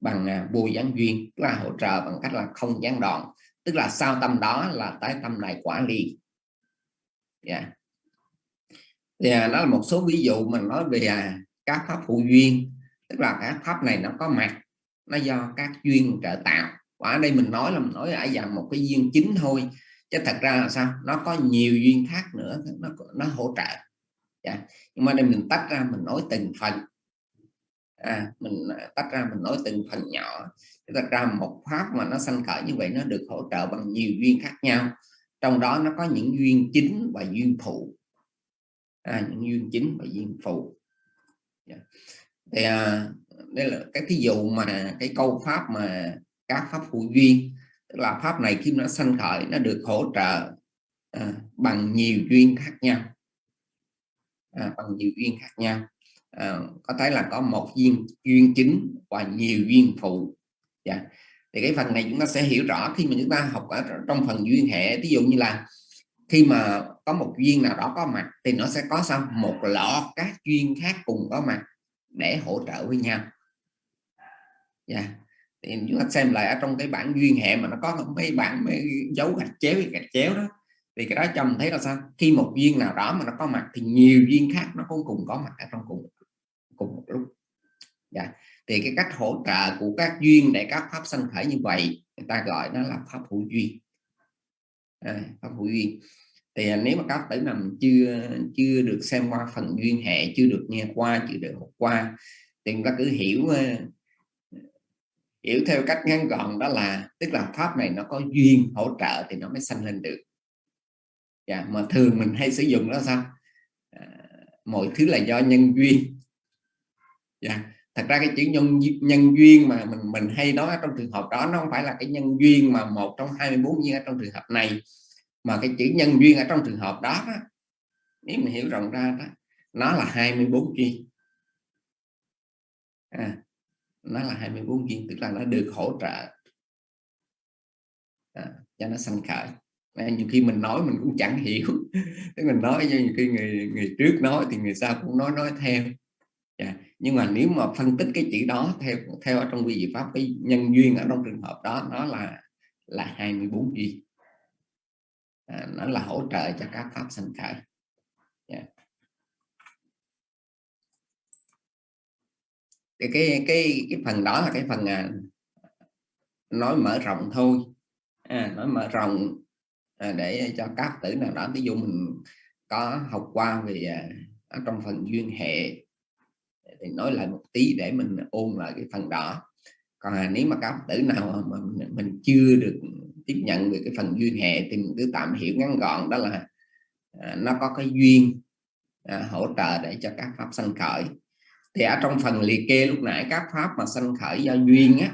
[SPEAKER 1] bằng à, vô gián duyên tức là hỗ trợ bằng cách là không gián đoạn tức là sau tâm đó là tới tâm này quả liền yeah. Dạ. Thì à, đó là một số ví dụ mình nói về à, các pháp phụ duyên tức là các pháp này nó có mặt nó do các duyên trợ tạo và ở đây mình nói là mình nói ai dạng một cái duyên chính thôi. Chứ thật ra là sao? Nó có nhiều duyên khác nữa nó nó hỗ trợ. Yeah. Nhưng mà đây mình tách ra mình nói từng phần. À, mình à, tách ra mình nói từng phần nhỏ. Tách ra một pháp mà nó sanh khởi như vậy nó được hỗ trợ bằng nhiều duyên khác nhau. Trong đó nó có những duyên chính và duyên phụ. À, những duyên chính và duyên phụ. Yeah. Thì à, đây là cái thí dụ mà cái câu pháp mà các pháp phụ duyên tức là pháp này khi nó sanh khởi nó được hỗ trợ à, bằng nhiều duyên khác nhau à, bằng nhiều duyên khác nhau à, có thể là có một duyên duyên chính và nhiều duyên phụ yeah. Dạ. thì cái phần này chúng ta sẽ hiểu rõ khi mà chúng ta học ở trong phần duyên hệ ví dụ như là khi mà có một duyên nào đó có mặt thì nó sẽ có sao một lọ các duyên khác cùng có mặt để hỗ trợ với nhau yeah. Thì chúng ta xem lại ở trong cái bản duyên hệ mà nó có mấy bản mấy dấu gạch chéo gạch chéo đó. Thì cái đó chồng thấy là sao? Khi một duyên nào đó mà nó có mặt thì nhiều duyên khác nó cũng cùng có mặt ở trong cùng cùng một lúc. Dạ. thì cái cách hỗ trợ của các duyên để các pháp sanh khởi như vậy người ta gọi nó là pháp hữu duyên. À, pháp hữu duyên. Thì à, nếu mà các tử nằm chưa chưa được xem qua phần duyên hệ chưa được nghe qua chưa được học qua thì chúng ta cứ hiểu à, hiểu theo cách ngắn gọn đó là tức là pháp này nó có duyên hỗ trợ thì nó mới sanh lên được. Dạ, mà thường mình hay sử dụng đó sao? À, mọi thứ là do nhân duyên. Dạ. thật ra cái chữ nhân nhân duyên mà mình mình hay nói trong trường hợp đó nó không phải là cái nhân duyên mà một trong 24 duyên ở trong trường hợp này mà cái chữ nhân duyên ở trong trường hợp đó, đó nếu mình hiểu rộng ra đó nó là 24 duyên. À, nó là 24 viên tức là nó được hỗ trợ. À, cho nó sanh khởi. À, nhiều khi mình nói mình cũng chẳng hiểu. Tức mình nói cho nhiều khi người người trước nói thì người sau cũng nói nói theo. Yeah. Nhưng mà nếu mà phân tích cái chữ đó theo theo ở trong quy diệu pháp cái nhân duyên ở trong trường hợp đó nó là là 24 duyên. À, nó là hỗ trợ cho các pháp sanh khởi. Yeah. Cái cái cái cái phần đó là cái phần à, nói mở rộng thôi. À, nói mở rộng à, để cho các tử nào đó ví dụ mình có học qua về à, trong phần duyên hệ thì nói lại một tí để mình ôn lại cái phần đó. Còn à, nếu mà các tử nào mà mình, mình chưa được tiếp nhận về cái phần duyên hệ thì mình cứ tạm hiểu ngắn gọn đó là à, nó có cái duyên à, hỗ trợ để cho các pháp sanh khởi thì ở trong phần liệt kê lúc nãy các pháp mà sanh khởi do duyên á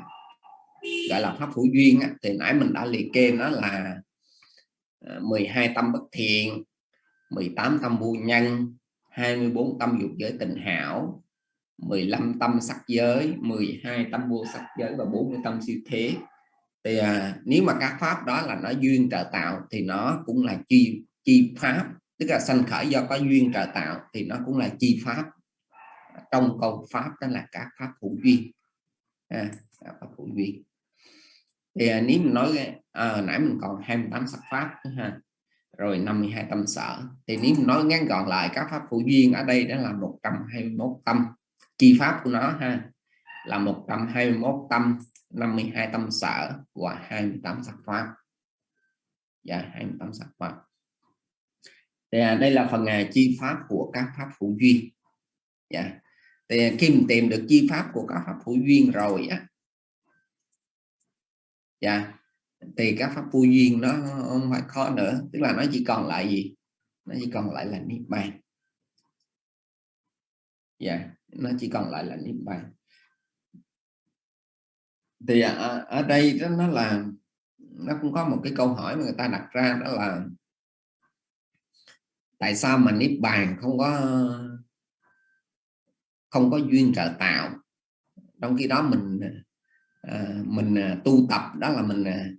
[SPEAKER 1] gọi là pháp phủ duyên á, thì nãy mình đã liệt kê nó là à, 12 tâm bất thiện 18 tâm vô nhân 24 tâm dục giới tình hảo 15 tâm sắc giới 12 tâm vô sắc giới và 40 tâm siêu thế. Thì à, nếu mà các pháp đó là nó duyên trợ tạo thì nó cũng là chi chi pháp tức là sanh khởi do có duyên trợ tạo thì nó cũng là chi pháp trong câu pháp đó là các pháp hữu duyên. À, pháp hữu duyên. Thì à, nếu mình nói à, nãy mình còn 28 sắc pháp ha rồi 52 tâm sở. Thì nếu mình nói ngắn gọn lại các pháp hữu duyên ở đây đó là 121 tâm. Chi pháp của nó ha là 121 tâm 52 tâm sở và 28 sắc pháp. Và dạ 28 sắc pháp. Thì à, đây là phần à, chi pháp của các pháp hữu duyên dạ. Thì à, khi mình tìm được chi pháp của các pháp hữu duyên rồi á. Dạ. Thì các pháp vô duyên nó không phải khó nữa. Tức là nó chỉ còn lại gì? Nó chỉ còn lại là niết bàn. Dạ. Nó chỉ còn lại là niết bàn. Thì ở, ở đây đó nó là nó cũng có một cái câu hỏi mà người ta đặt ra đó là tại sao mà niết bàn không có không có duyên trợ tạo. Trong khi đó mình à, mình à, tu tập đó là mình à,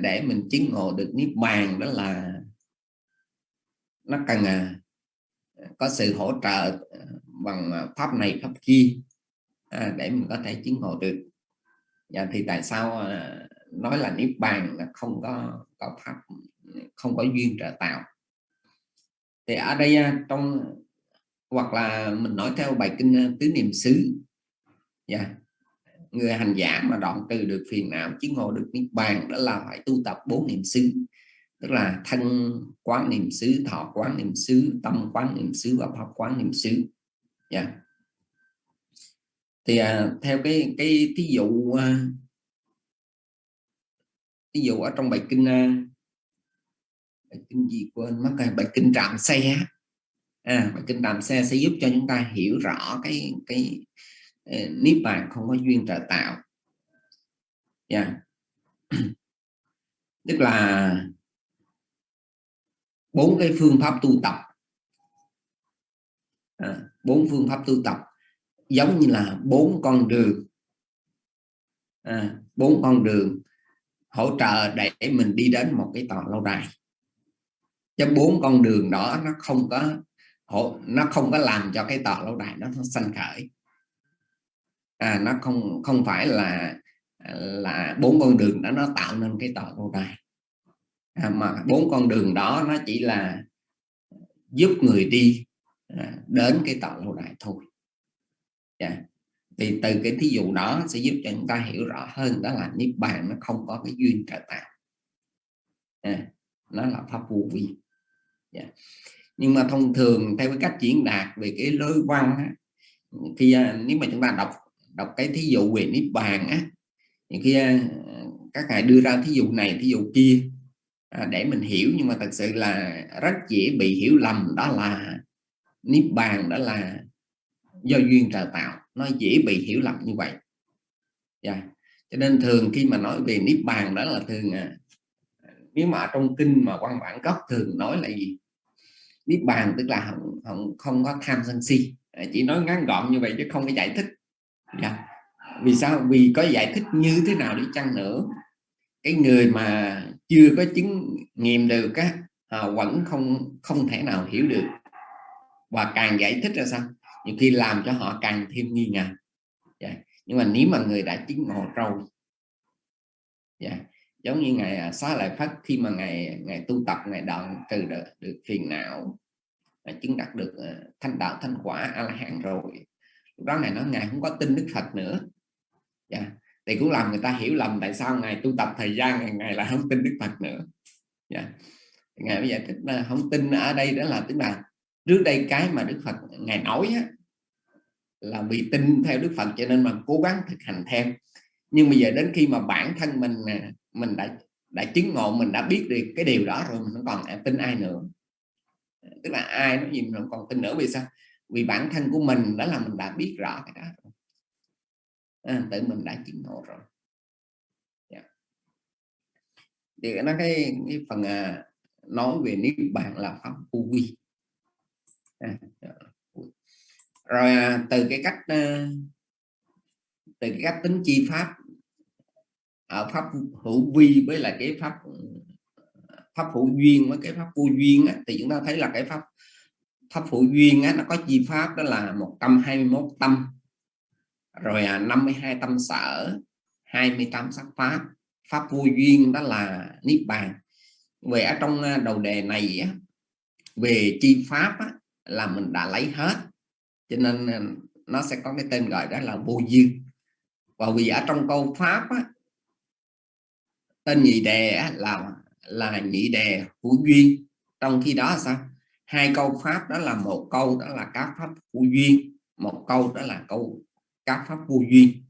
[SPEAKER 1] để mình chứng ngộ được niết bàn đó là nó cần à, có sự hỗ trợ bằng pháp này pháp kia à, để mình có thể chứng ngộ được. Và thì tại sao à, nói là niết bàn là không có có pháp không có duyên trợ tạo? Thì ở đây trong hoặc là mình nói theo bài kinh ờ, tứ niệm xứ yeah. người hành giả mà đoạn trừ được phiền não chứng ngộ được niết bàn đó là phải tu tập bốn niệm xứ tức là thân quán niệm xứ thọ quán niệm xứ tâm quán niệm xứ và pháp quán niệm xứ yeah. thì à, theo cái cái thí dụ à, ví dụ ở trong bài kinh à, bài kinh gì quên mất rồi bài kinh trạm xe à, bài kinh đàm xe sẽ giúp cho chúng ta hiểu rõ cái cái uh, niết bàn không có duyên trợ tạo. Yeah. Dạ. tức là bốn cái phương pháp tu tập. À, bốn phương pháp tu tập. Giống như là bốn con đường. À, bốn con đường hỗ trợ để mình đi đến một cái tòa lâu đài. Cho bốn con đường đó nó không có nó không có làm cho cái tòa lâu đài nó, nó sanh khởi. À, nó không không phải là là bốn con đường đó nó tạo nên cái tòa lâu đài. À, mà bốn con đường đó nó chỉ là giúp người đi à, đến cái tòa lâu đài thôi. Yeah. Thì từ cái thí dụ đó sẽ giúp cho chúng ta hiểu rõ hơn đó là niết bàn nó không có cái duyên trợ tạo. À, nó là pháp vô vi. Yeah. Nhưng mà thông thường theo cái cách diễn đạt về cái lối văn á, khi à, nếu mà chúng ta đọc đọc cái thí dụ về niết bàn á thì khi à, các ngài đưa ra thí dụ này thí dụ kia à, để mình hiểu nhưng mà thật sự là rất dễ bị hiểu lầm đó là niết bàn đó là do duyên trời tạo nó dễ bị hiểu lầm như vậy yeah. Cho nên thường khi mà nói về niết bàn đó là thường à, nếu mà trong kinh mà quan bản gốc thường nói là gì niết bàn tức là không, không, không có tham sân si chỉ nói ngắn gọn như vậy chứ không có giải thích yeah. Vì sao vì có giải thích như thế nào đi chăng nữa cái người mà chưa có chứng nghiệm được á à, vẫn không không thể nào hiểu được và càng giải thích ra sao nhiều khi làm cho họ càng thêm nghi ngờ yeah. Nhưng mà nếu mà người đã chứng ngộ rồi yeah. Giống như ngày à, xá lợi lại phát khi mà ngày ngày tu tập ngày đoạn từ được, được phiền não à, chứng đạt được à, thanh đạo thanh quả a la hán rồi lúc đó này nó ngài không có tin đức phật nữa yeah. Thì cũng làm người ta hiểu lầm tại sao ngài tu tập thời gian ngày ngày là không tin đức phật nữa dạ. yeah. ngài bây giờ thích là không tin ở đây đó là tức là trước đây cái mà Đức Phật ngài nói á, là vì tin theo Đức Phật cho nên mà cố gắng thực hành theo nhưng bây giờ đến khi mà bản thân mình mình đã đã chứng ngộ mình đã biết được cái điều đó rồi mình không còn à, tin ai nữa. Tức là ai nói gì mình không còn tin nữa vì sao? Vì bản thân của mình đó là mình đã biết rõ cái đó à, tự mình đã chứng ngộ rồi. Yeah. thì nó cái, cái phần à, nói về niết bàn là pháp vô vi. À, dạ. rồi à, từ cái cách à, từ cái cách tính chi pháp ở pháp hữu vi với là cái pháp ờ, pháp hữu duyên với cái pháp vô duyên á, thì chúng ta thấy là cái pháp pháp hữu duyên á, nó có chi pháp đó là 121 tâm rồi à, 52 tâm sở 28 sắc pháp. Pháp vô duyên đó là niết bàn. Về ở trong à, đầu đề này á, về chi pháp á, là mình đã lấy hết cho nên à, nó sẽ có cái tên gọi đó là vô duyên. Và vì ở trong câu pháp á, tên nhị đề là là nhị đề hữu duyên. Trong khi đó sao? Hai câu pháp đó là một câu đó là các pháp hữu duyên. Một câu đó là câu các pháp vô duyên.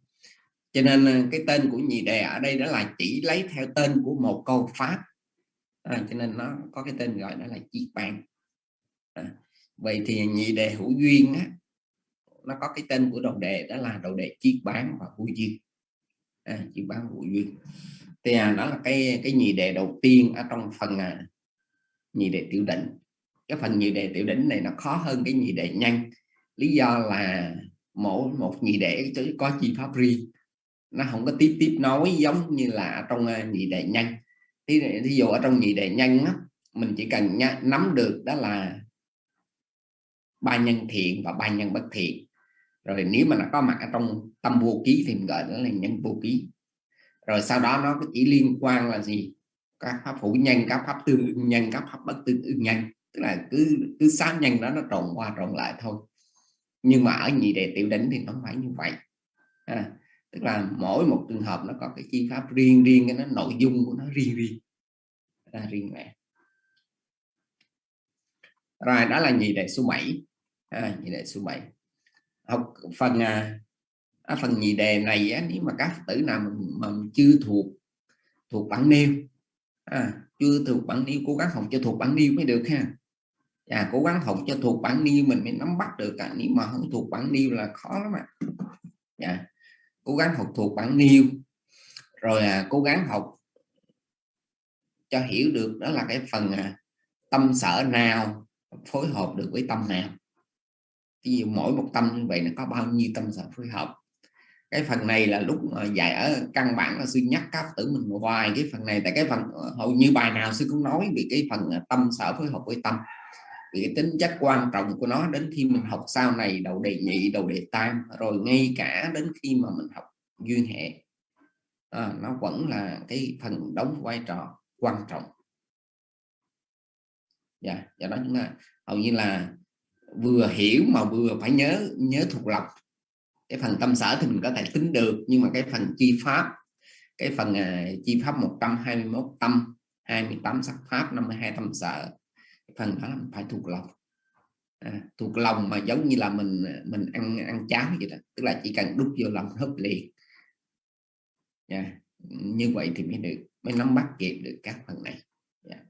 [SPEAKER 1] Cho nên à, cái tên của nhị đề ở đây đó là chỉ lấy theo tên của một câu pháp. À, cho nên nó có cái tên gọi đó là chiết bàn à, vậy thì nhị đề hữu duyên á, nó có cái tên của đầu đề đó là đầu đề chiết bán và vô duyên. À, chi bán hữu duyên thì à, đó là cái cái nhị đề đầu tiên ở trong phần à, nhị đề tiểu đỉnh. Cái phần nhị đề tiểu đỉnh này nó khó hơn cái nhị đề nhanh. Lý do là mỗi một nhị đề có chi pháp riêng. Nó không có tiếp tiếp nối giống như là trong à, nhị đề nhanh. Thí, thí dụ ở trong nhị đề nhanh á, mình chỉ cần nhá, nắm được đó là ba nhân thiện và ba nhân bất thiện. Rồi nếu mà nó có mặt ở trong tâm vô ký thì mình gọi đó là nhân vô ký rồi sau đó nó chỉ liên quan là gì? Các pháp phủ nhân các pháp tương ưng nhân các pháp bất tương ưng nhân. Tức là cứ cứ sáu nhân đó nó trộn qua trộn lại thôi. Nhưng mà ở nhị đề tiểu đỉnh thì nó không phải như vậy. À, tức là mỗi một trường hợp nó có cái chi pháp riêng riêng cái nó nội dung của nó riêng riêng. Ra riêng lẻ rồi đó là nhị đề số 7 à, nhị đề số 7 học phần à, ở phần nhị đề này á, nếu mà các tử nào mà, mà chưa thuộc thuộc bản nêu à, chưa thuộc bản nêu cố gắng học cho thuộc bản nêu mới được ha à, cố gắng học cho thuộc bản nêu mình mới nắm bắt được à. nếu mà không thuộc bản nêu là khó lắm ạ à. cố gắng học thuộc bản nêu rồi à, cố gắng học cho hiểu được đó là cái phần à, tâm sở nào phối hợp được với tâm nào ví dụ mỗi một tâm như vậy nó có bao nhiêu tâm sở phối hợp cái phần này là lúc ờ, dạy ở căn bản là sư nhắc các tử mình hoài. Cái phần này tại cái phần ờ, hầu như bài nào sư cũng nói về cái phần ờ, tâm sở phối hợp với tâm. Vì cái tính chất quan trọng của nó đến khi mình học sau này đầu đề nhị đầu đề tam rồi ngay cả đến khi mà mình học duyên hệ à, nó vẫn là cái phần đóng vai trò quan trọng. Dạ yeah, do đó chúng ta hầu như là vừa hiểu mà vừa phải nhớ nhớ thuộc lòng cái phần tâm sở thì mình có thể tính được nhưng mà cái phần chi pháp cái phần uh, chi pháp 121 tâm 28 sắc pháp 52 tâm sở phần đó là mình phải thuộc lòng à, thuộc lòng mà giống như là mình à, mình ăn ăn cháo vậy đó tức là chỉ cần đút vô lòng hấp liền yeah. như vậy thì mới được mới nắm bắt kịp được các phần này yeah.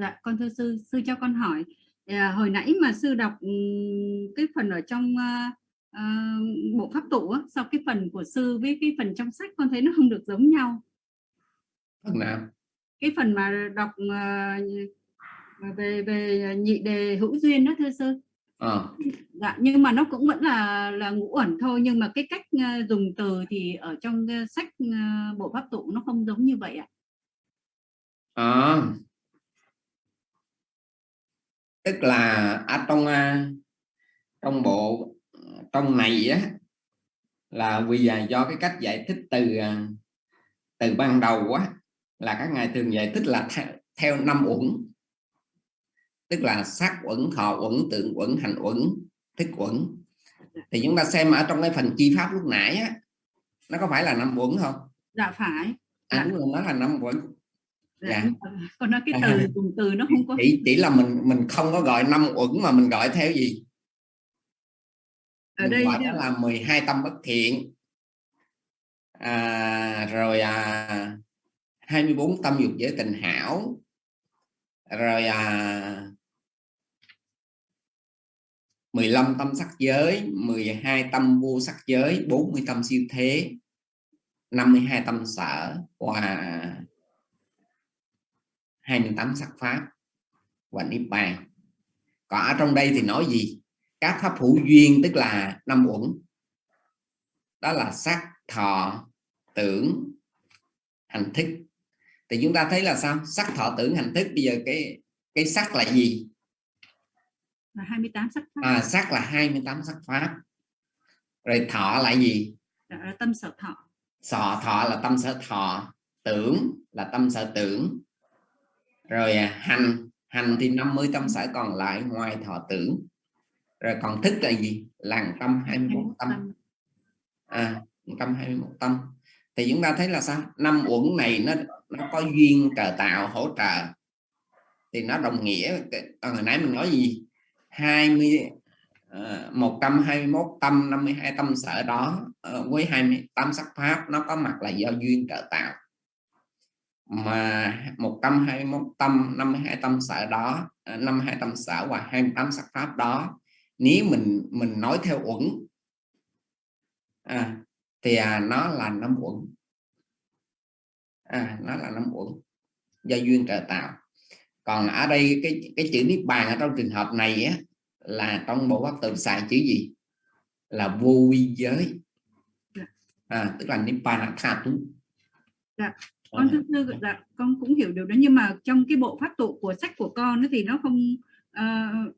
[SPEAKER 2] Dạ, con thưa sư, sư cho con hỏi. À, hồi nãy mà sư đọc cái phần ở trong uh, uh, bộ pháp tụ á, sau cái phần của sư với cái phần trong sách con thấy nó không được giống nhau.
[SPEAKER 1] Phần nào?
[SPEAKER 2] Cái phần mà đọc uh, về về nhị đề hữu duyên đó thưa sư. À. Dạ, nhưng mà nó cũng vẫn là là ngũ ẩn thôi nhưng mà cái cách uh, dùng từ thì ở trong uh, sách uh, bộ pháp tụ nó không giống như vậy ạ.
[SPEAKER 1] À, tức là ở trong trong bộ trong này á là vì do cái cách giải thích từ từ ban đầu á là các ngài thường giải thích là theo, theo năm uẩn. Tức là sắc uẩn thọ uẩn tượng uẩn hành uẩn thức uẩn. Thì chúng ta xem ở trong cái phần chi pháp lúc nãy á nó có phải là năm uẩn không?
[SPEAKER 2] Dạ phải.
[SPEAKER 1] À, đúng rồi nó là năm uẩn
[SPEAKER 2] dạ. còn nói cái từ dùng từ nó không có
[SPEAKER 1] chỉ chỉ là mình mình không có gọi năm uẩn mà mình gọi theo gì?
[SPEAKER 2] Ở đây
[SPEAKER 1] gọi đó là 12 tâm bất thiện. À, rồi à, 24 tâm dục giới tình hảo. Rồi à, 15 tâm sắc giới 12 tâm vô sắc giới 40 tâm siêu thế 52 tâm sở. Và 28 sắc pháp và niết bàn. Còn ở trong đây thì nói gì? Các pháp hữu duyên tức là năm uẩn. Đó là sắc thọ tưởng hành thức. Thì chúng ta thấy là sao? Sắc thọ tưởng hành thức. Bây giờ cái cái sắc là gì?
[SPEAKER 2] Là 28 sắc pháp.
[SPEAKER 1] À, sắc là 28 sắc pháp. Rồi thọ là gì?
[SPEAKER 2] Là tâm sở thọ.
[SPEAKER 1] Sọ thọ là tâm sở thọ tưởng là tâm sở tưởng rồi à, hành hành thì 50 tâm sở còn lại ngoài thọ tưởng rồi còn thức là gì? Làng tâm 21 tâm. À 121 tâm thì chúng ta thấy là sao? Năm uẩn này nó nó có duyên trợ tạo hỗ trợ. Thì nó đồng nghĩa hồi nãy mình nói gì? 20 uh, 121 tâm 52 tâm sở đó uh, với 28 sắc pháp nó có mặt là do duyên trợ tạo mà 121 tâm 52 tâm sở đó 52 tâm sở và 28 sắc pháp đó nếu mình mình nói theo uẩn à, thì à, nó là năm uẩn. À, nó là năm uẩn do duyên trợ tạo. Còn ở đây cái cái chữ niết bàn ở trong trường hợp này á, là trong bộ pháp tự xài chữ gì? Là vô vi giới. À, tức là niết bàn tha tú
[SPEAKER 2] dạ con thưa sư dạ, con cũng hiểu điều đó nhưng mà trong cái bộ pháp tụ của sách của con thì nó không uh,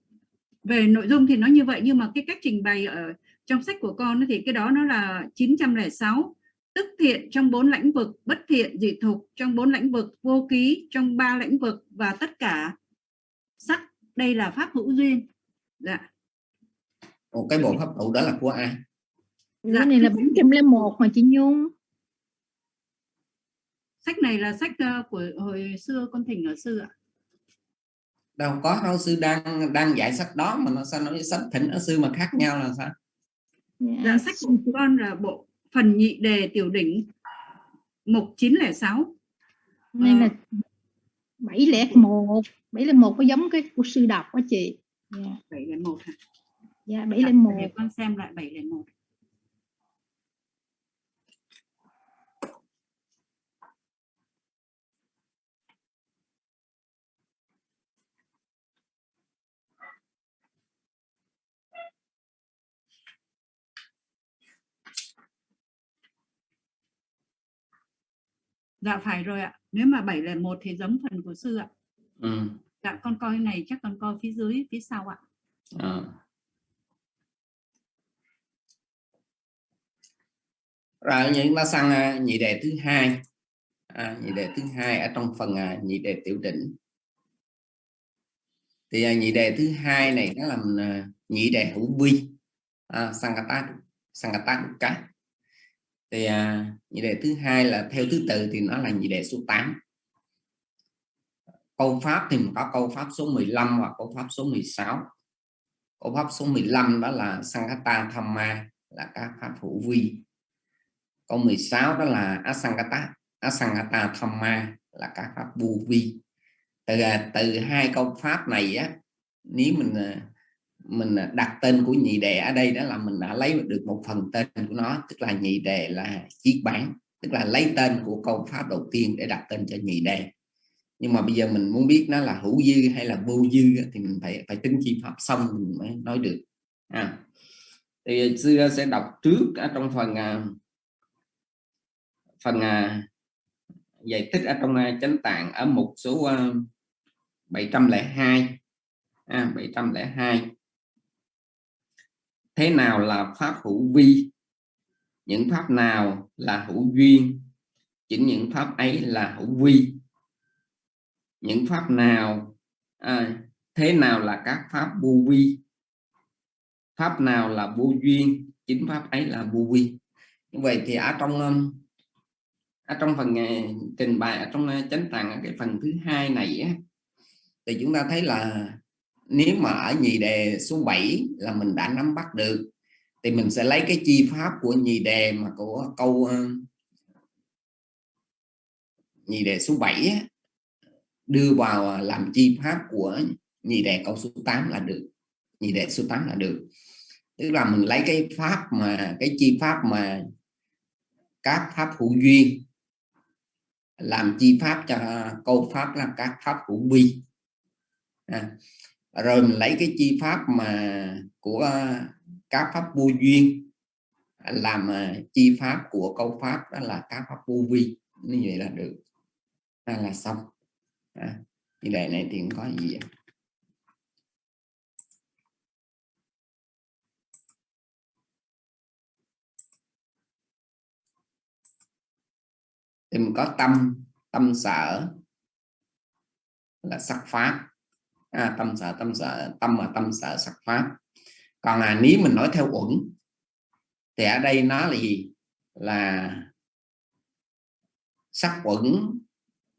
[SPEAKER 2] về nội dung thì nó như vậy nhưng mà cái cách trình bày ở trong sách của con thì cái đó nó là 906 tức thiện trong bốn lĩnh vực bất thiện dị thục trong bốn lĩnh vực vô ký trong ba lĩnh vực và tất cả sắc. Đây là pháp hữu duyên. Dạ.
[SPEAKER 1] Một cái bộ pháp tụ đó là của ai?
[SPEAKER 8] Dạ. cái này là 401 mà chị Nhung
[SPEAKER 2] sách này là sách uh, của hồi xưa con thỉnh ở sư ạ.
[SPEAKER 1] Đâu có đâu sư đang đang dạy sách đó mà nó sao nói sách thỉnh ở sư mà khác nhau là sao?
[SPEAKER 2] Dạ, sách của con là bộ phần nhị đề tiểu đỉnh mục 906
[SPEAKER 8] đây là 701 701 có giống cái của sư đọc quá chị.
[SPEAKER 2] Yeah. Dạ. 701 hả?
[SPEAKER 8] Dạ 701
[SPEAKER 2] dạ, con xem lại 701 Dạ phải rồi ạ. Nếu mà 701 thì giống phần của sư ạ.
[SPEAKER 1] Ừ.
[SPEAKER 2] Dạ con coi này chắc con coi phía dưới phía sau ạ. À.
[SPEAKER 1] Rồi chúng ta sang à, nhị đề thứ hai. À, nhị đề thứ hai ở trong phần à, nhị đề tiểu đỉnh. Thì à, nhị đề thứ hai này nó làm à, nhị đề hữu vi. À, Sankata Sankata Dukkha thì à, nhị đề thứ hai là theo thứ tự thì nó là nhị đề số 8 câu pháp thì có câu pháp số 15 và câu pháp số 16 câu pháp số 15 đó là Sankata Thamma là các pháp hữu vi. Câu 16 đó là Asangata Asangata Thamma là các pháp vô vi. Từ à, từ hai câu pháp này á nếu mình à, mình à, đặt tên của nhị đề ở đây đó là mình đã lấy được một phần tên của nó tức là nhị đề là chiếc bản tức là lấy tên của câu pháp đầu tiên để đặt tên cho nhị đề. Nhưng mà bây giờ mình muốn biết nó là hữu dư hay là vô dư thì mình phải phải tính chi pháp xong mình mới nói được. À. thì xưa à, sẽ đọc trước ở trong phần à, phần giải thích ở trong chánh tạng ở một số 702 à, 702 thế nào là pháp hữu vi? Những pháp nào là hữu duyên? Chính những pháp ấy là hữu vi. Những pháp nào à, thế nào là các pháp vô vi? Pháp nào là vô duyên? Chính pháp ấy là vô vi. Như vậy thì ở trong um, ở trong phần à, trình bày ở trong à, chánh tạng cái phần thứ hai này á, thì chúng ta thấy là nếu mà ở nhị đề số 7 là mình đã nắm bắt được thì mình sẽ lấy cái chi pháp của nhị đề mà của câu ờ, nhị đề số 7 đưa vào ờ, làm chi pháp của nhị đề câu số 8 là được nhị đề số 8 là được. Tức là mình lấy cái pháp mà cái chi pháp mà các pháp hữu duyên làm chi pháp cho ờ, câu pháp là các pháp hữu vi à, rồi mình lấy cái chi pháp mà của các pháp vô duyên làm chi pháp của câu pháp đó là các pháp vô vi. Như vậy là được. À, là xong. À, như đề này thì không có gì vậy? thì mình có tâm tâm sở là sắc pháp à, tâm sở tâm sở tâm mà tâm sở sắc pháp. Còn là nếu mình nói theo uẩn thì ở đây nó là gì? Là sắc uẩn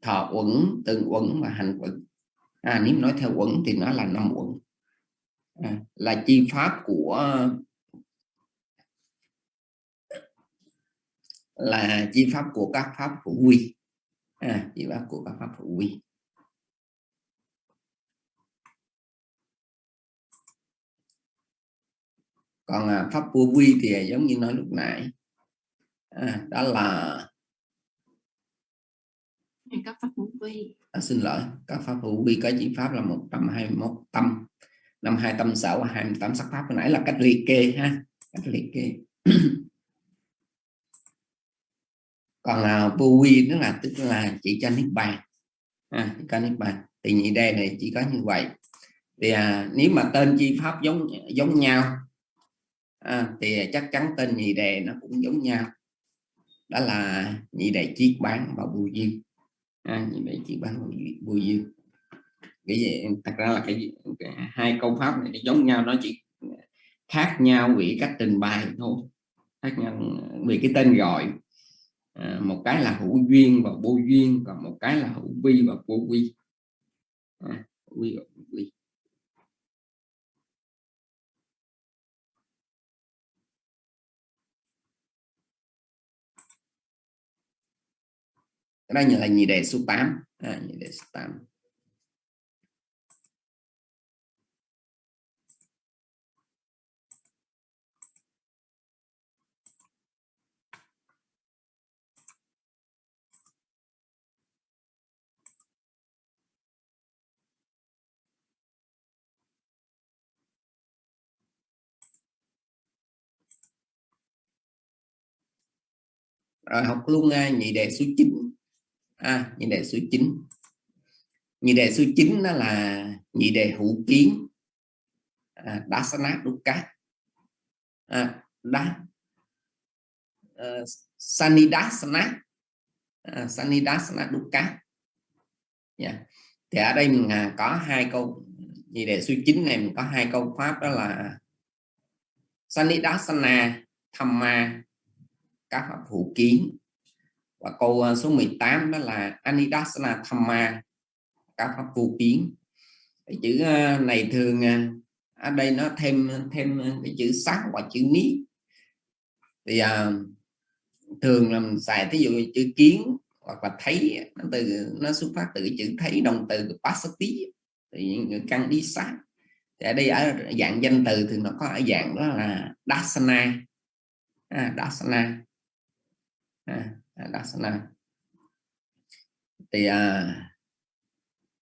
[SPEAKER 1] thọ uẩn từng uẩn và hành uẩn. À, nếu nói theo uẩn thì nó là năm uẩn. À, là chi pháp của là chi pháp của các pháp hữu quy à, chi pháp của các pháp hữu quy còn à, pháp vô quy thì giống như nói lúc nãy. À, đó là
[SPEAKER 3] các pháp hữu vi
[SPEAKER 1] à, xin lỗi các pháp hữu vi có chỉ pháp là 121 tâm. Năm hai tâm sở và 28 sắc pháp. Hồi nãy là cách liệt kê ha cách liệt kê. Còn là vô vi tức là tức là chỉ cho niết bàn. À, chỉ có niết bàn. Thì nhị đề này chỉ có như vậy. Thì à, nếu mà tên chi pháp giống giống nhau à, thì chắc chắn tên nhị đề nó cũng giống nhau. Đó là nhị đề chiết bán và bùi duyên. À, nhị đề chiết bán và bùi duyên. Cái gì? Thật ra là cái, cái hai câu pháp này giống nhau nó chỉ khác nhau vì cách trình bày thôi. Khác nhau ờ, vì cái tên gọi. À, một cái là hữu duyên và vô duyên còn một cái là hữu vi và vô vi à, hữu vi và vô vi cái đây là nhị đề số 8 à, nhị đề số 8 rồi học luôn à, nhị đề số 9 à, nhị đề số 9 nhị đề số 9 nó là nhị đề hữu kiến. À, đá sanat đúc dukkha à, đá uh, ờ, sanidasana. À, uh, sanidasana dukkha yeah. Dạ. Thì ở đây mình uh, có hai câu nhị đề số 9 này mình có hai câu pháp đó là sanidasana thamma các pháp hữu kiến và câu ờ, số 18 đó là Anidasana Thamma các pháp vô kiến. Cái chữ ờ, này thường ờ, ở đây nó thêm thêm cái chữ sắc và chữ ní thì à, thường là mình xài thí dụ chữ kiến hoặc là thấy nó từ nó xuất phát từ cái chữ thấy động từ pasati. Thì căn đi sát thì ở đây ở dạng danh từ thì nó có ở dạng đó là dasana. À, dasana. À, À, dasana thì à,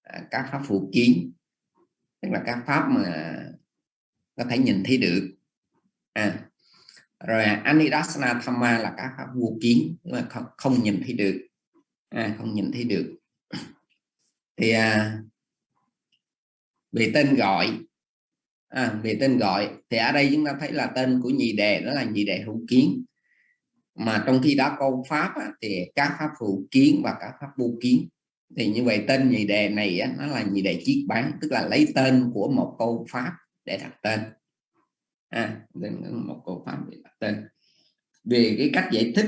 [SPEAKER 1] à, các pháp phụ kiến tức là các pháp mà có thể nhìn thấy được. À, rồi anidasana thamma là các pháp vô kiến mà không, không nhìn thấy được. À, không nhìn thấy được. Thì à, về tên gọi à, về tên gọi thì ở đây chúng ta thấy là tên của nhị đề đó là nhị đề hữu kiến mà trong khi đó câu pháp á, thì các pháp phụ kiến và các pháp vô kiến. Thì như vậy tên nhị đề này á, nó là nhị đề chiết bán tức là lấy tên của một câu pháp để đặt tên. À, một câu pháp để đặt tên. Về cái cách giải thích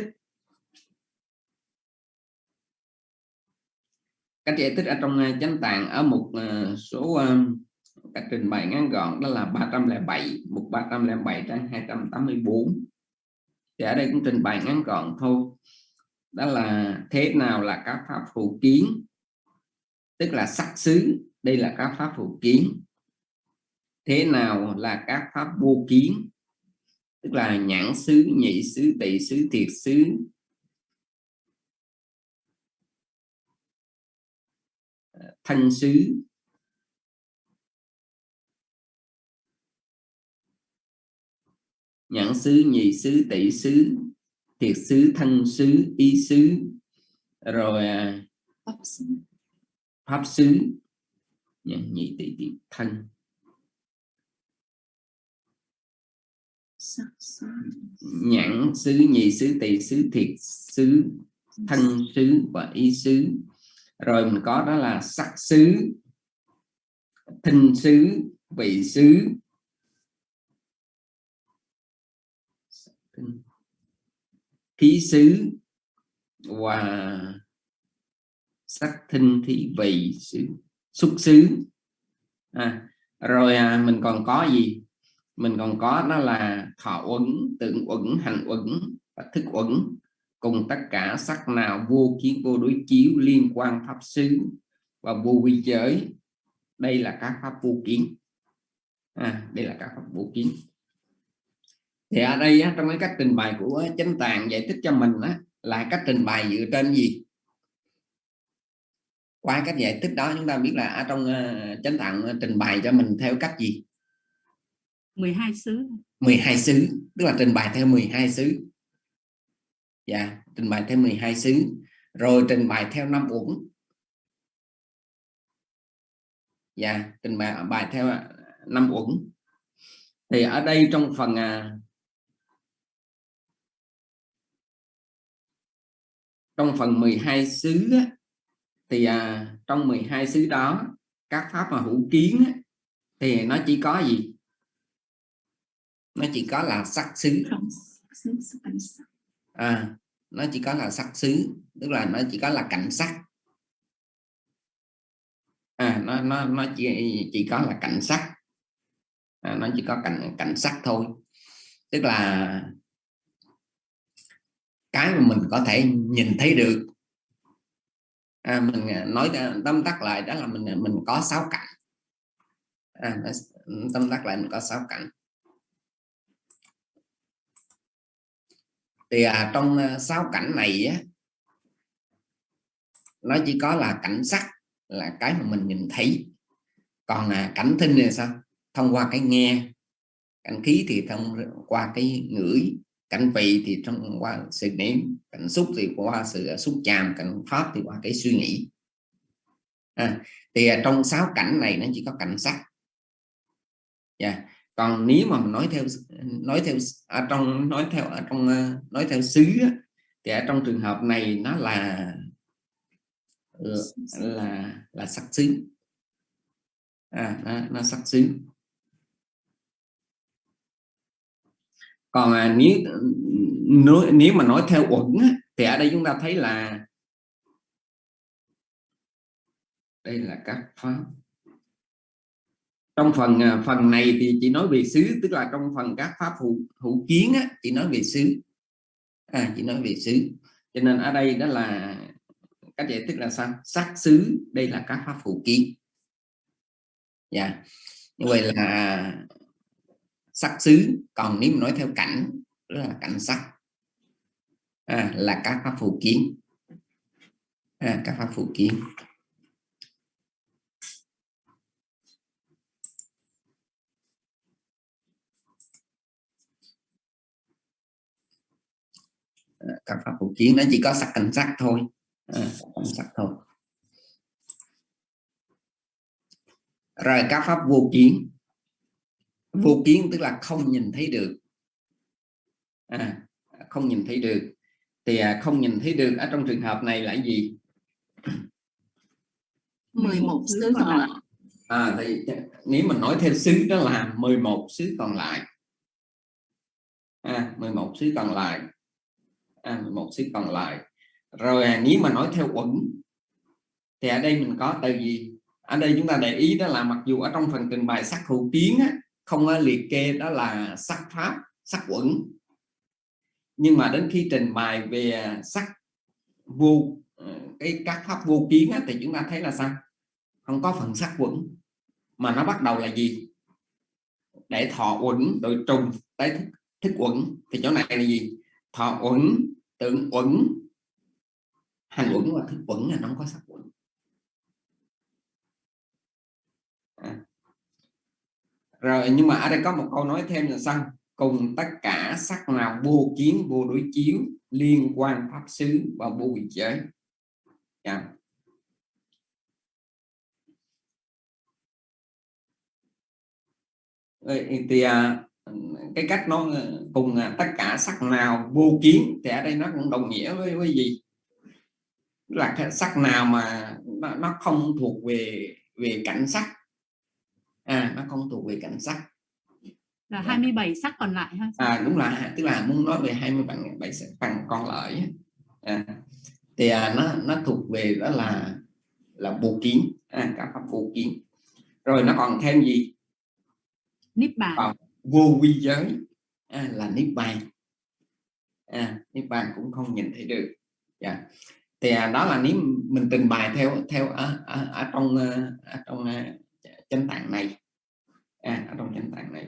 [SPEAKER 1] cách giải thích ở trong à, chánh tạng ở một à, số à, cách trình bày ngắn gọn đó là 307 mục 307 trang 284 thì ở đây cũng trình bày ngắn gọn thôi. Đó là thế nào là các pháp phụ kiến? Tức là sắc xứ, đây là các pháp phụ kiến. Thế nào là các pháp vô kiến? Tức là nhãn xứ, nhị xứ tị xứ, thiệt xứ. Thanh xứ. Nhãn xứ nhị xứ tỷ xứ thiệt xứ thân xứ ý xứ. Rồi à, pháp xứ. Nhị tỷ tỷ thân. Nhãn xứ nhị xứ tỷ xứ thiệt xứ thân xứ và ý xứ. Rồi mình có đó là sắc xứ thinh xứ vị xứ khí xứ và sắc thinh thị vị xứ. Xúc xứ. À, rồi à, mình còn có gì? Mình còn có đó là thọ uẩn tượng uẩn hành uẩn và thức uẩn. Cùng tất cả sắc nào vô kiến vô đối chiếu liên quan pháp xứ và vô vi giới. Đây là các pháp vô kiến. À, đây là các pháp vô kiến thì ở đây á, trong cái cách trình bày của chánh tàng giải thích cho mình á, là cách trình bày dựa trên gì? Qua cách giải thích đó chúng ta biết là ở trong uh, chánh tạng trình bày cho mình theo cách gì?
[SPEAKER 2] 12 xứ.
[SPEAKER 1] 12 xứ tức là trình bày theo 12 xứ. Dạ trình bày theo 12 xứ rồi trình bày theo năm uẩn. Dạ trình bày bài theo năm uẩn. Thì ở đây trong phần à, trong phần 12 xứ á, thì à, trong 12 xứ đó các pháp mà hữu kiến á, thì nó chỉ có gì? Nó chỉ có là sắc xứ. À, nó chỉ có là sắc xứ tức là nó chỉ có là cảnh sắc. À, nó nó nó chỉ chỉ có là cảnh sắc. À, nó chỉ có cảnh cảnh sắc thôi. Tức là cái mà mình có thể nhìn thấy được. À, mình à, nói tâm tắc lại đó là mình à, mình có sáu cảnh. À, ừ, tâm tắc lại mình có sáu cảnh. Thì à, trong à, sáu cảnh này á, nó chỉ có là cảnh sắc là cái mà mình nhìn thấy. Còn à, cảnh thinh là sao? Thông qua cái nghe cảnh khí thì thông qua cái ngửi cảnh vị thì trong qua sự niệm cảnh xúc thì qua sự à, xúc chạm cảnh pháp thì qua cái suy nghĩ à, thì à, trong sáu cảnh này nó chỉ có cảnh sắc yeah. Dạ. còn nếu mà mình nói theo nói theo ở trong nói theo ở trong nói theo xứ thì ở trong trường hợp này nó là là là sắc xứ à, nó, nó sắc xứ còn à, nếu nếu mà nói theo uẩn thì ở đây chúng ta thấy là đây là các pháp. Trong phần à, phần này thì chỉ nói về xứ tức là trong phần các pháp hữu, hữu kiến á, chỉ nói về xứ. À, chỉ nói về xứ. Cho nên ở đây đó là cách giải thích là sao? Sắc xứ đây là các pháp hữu kiến. Dạ. Yeah. như vậy là sắc xứ. Còn nếu mà nói theo cảnh là cảnh sắc. À, là các pháp phụ kiến. À, các pháp phụ kiến. À, các pháp phụ kiến nó chỉ có sắc cảnh sắc thôi. À, cảnh sắc thôi. Rồi các pháp vô kiến vô kiến tức là không nhìn thấy được. À, không nhìn thấy được. Thì à, không nhìn thấy được ở trong trường hợp này là gì?
[SPEAKER 2] 11 xứ còn lại.
[SPEAKER 1] À thì nếu mình nói theo xứ đó là 11 xứ còn lại. À, 11 xứ còn lại. À, 11 xứ còn lại. Rồi à, nếu mà nói theo uẩn thì ở đây mình có từ gì? Ở đây chúng ta để ý đó là mặc dù ở trong phần trình bày sắc hữu kiến á, không liệt kê đó là sắc pháp sắc uẩn nhưng mà đến khi trình bày về sắc vô ờ, cái các pháp vô kiến á, thì chúng ta thấy là sao? Không có phần sắc uẩn mà nó bắt đầu là gì? Để thọ uẩn rồi trùng tới thức, thức uẩn thì chỗ này là gì? Thọ uẩn tưởng uẩn. Hành uẩn và thức uẩn là nó không có sắc uẩn rồi nhưng mà ở đây có một câu nói thêm là sao? Cùng tất cả sắc nào vô kiến vô đối chiếu liên quan pháp xứ và vô vị giới. Dạ. Yeah. Thì à, cái cách nó cùng à, tất cả sắc nào vô kiến thì ở đây nó cũng đồng nghĩa với, với gì? Là cái sắc nào mà nó, nó không thuộc về về cảnh sắc à nó không thuộc về cảnh sắc.
[SPEAKER 2] Là 27 sắc còn lại ha?
[SPEAKER 1] À đúng là tức là muốn nói về 27 sắc phần còn lại à, thì à, nó nó thuộc về đó là là vô kiến. À, các pháp vô kiến. Rồi nó còn thêm gì?
[SPEAKER 2] Niết bàn.
[SPEAKER 1] Còn vô vi giới. À, là niết bàn. À, niết bàn cũng không nhìn thấy được. Dạ. thì à, đó là nếu mình trình bày theo theo ở, ở, ở trong ở trong uh, chánh tạng này. À, ở trong chánh tạng này.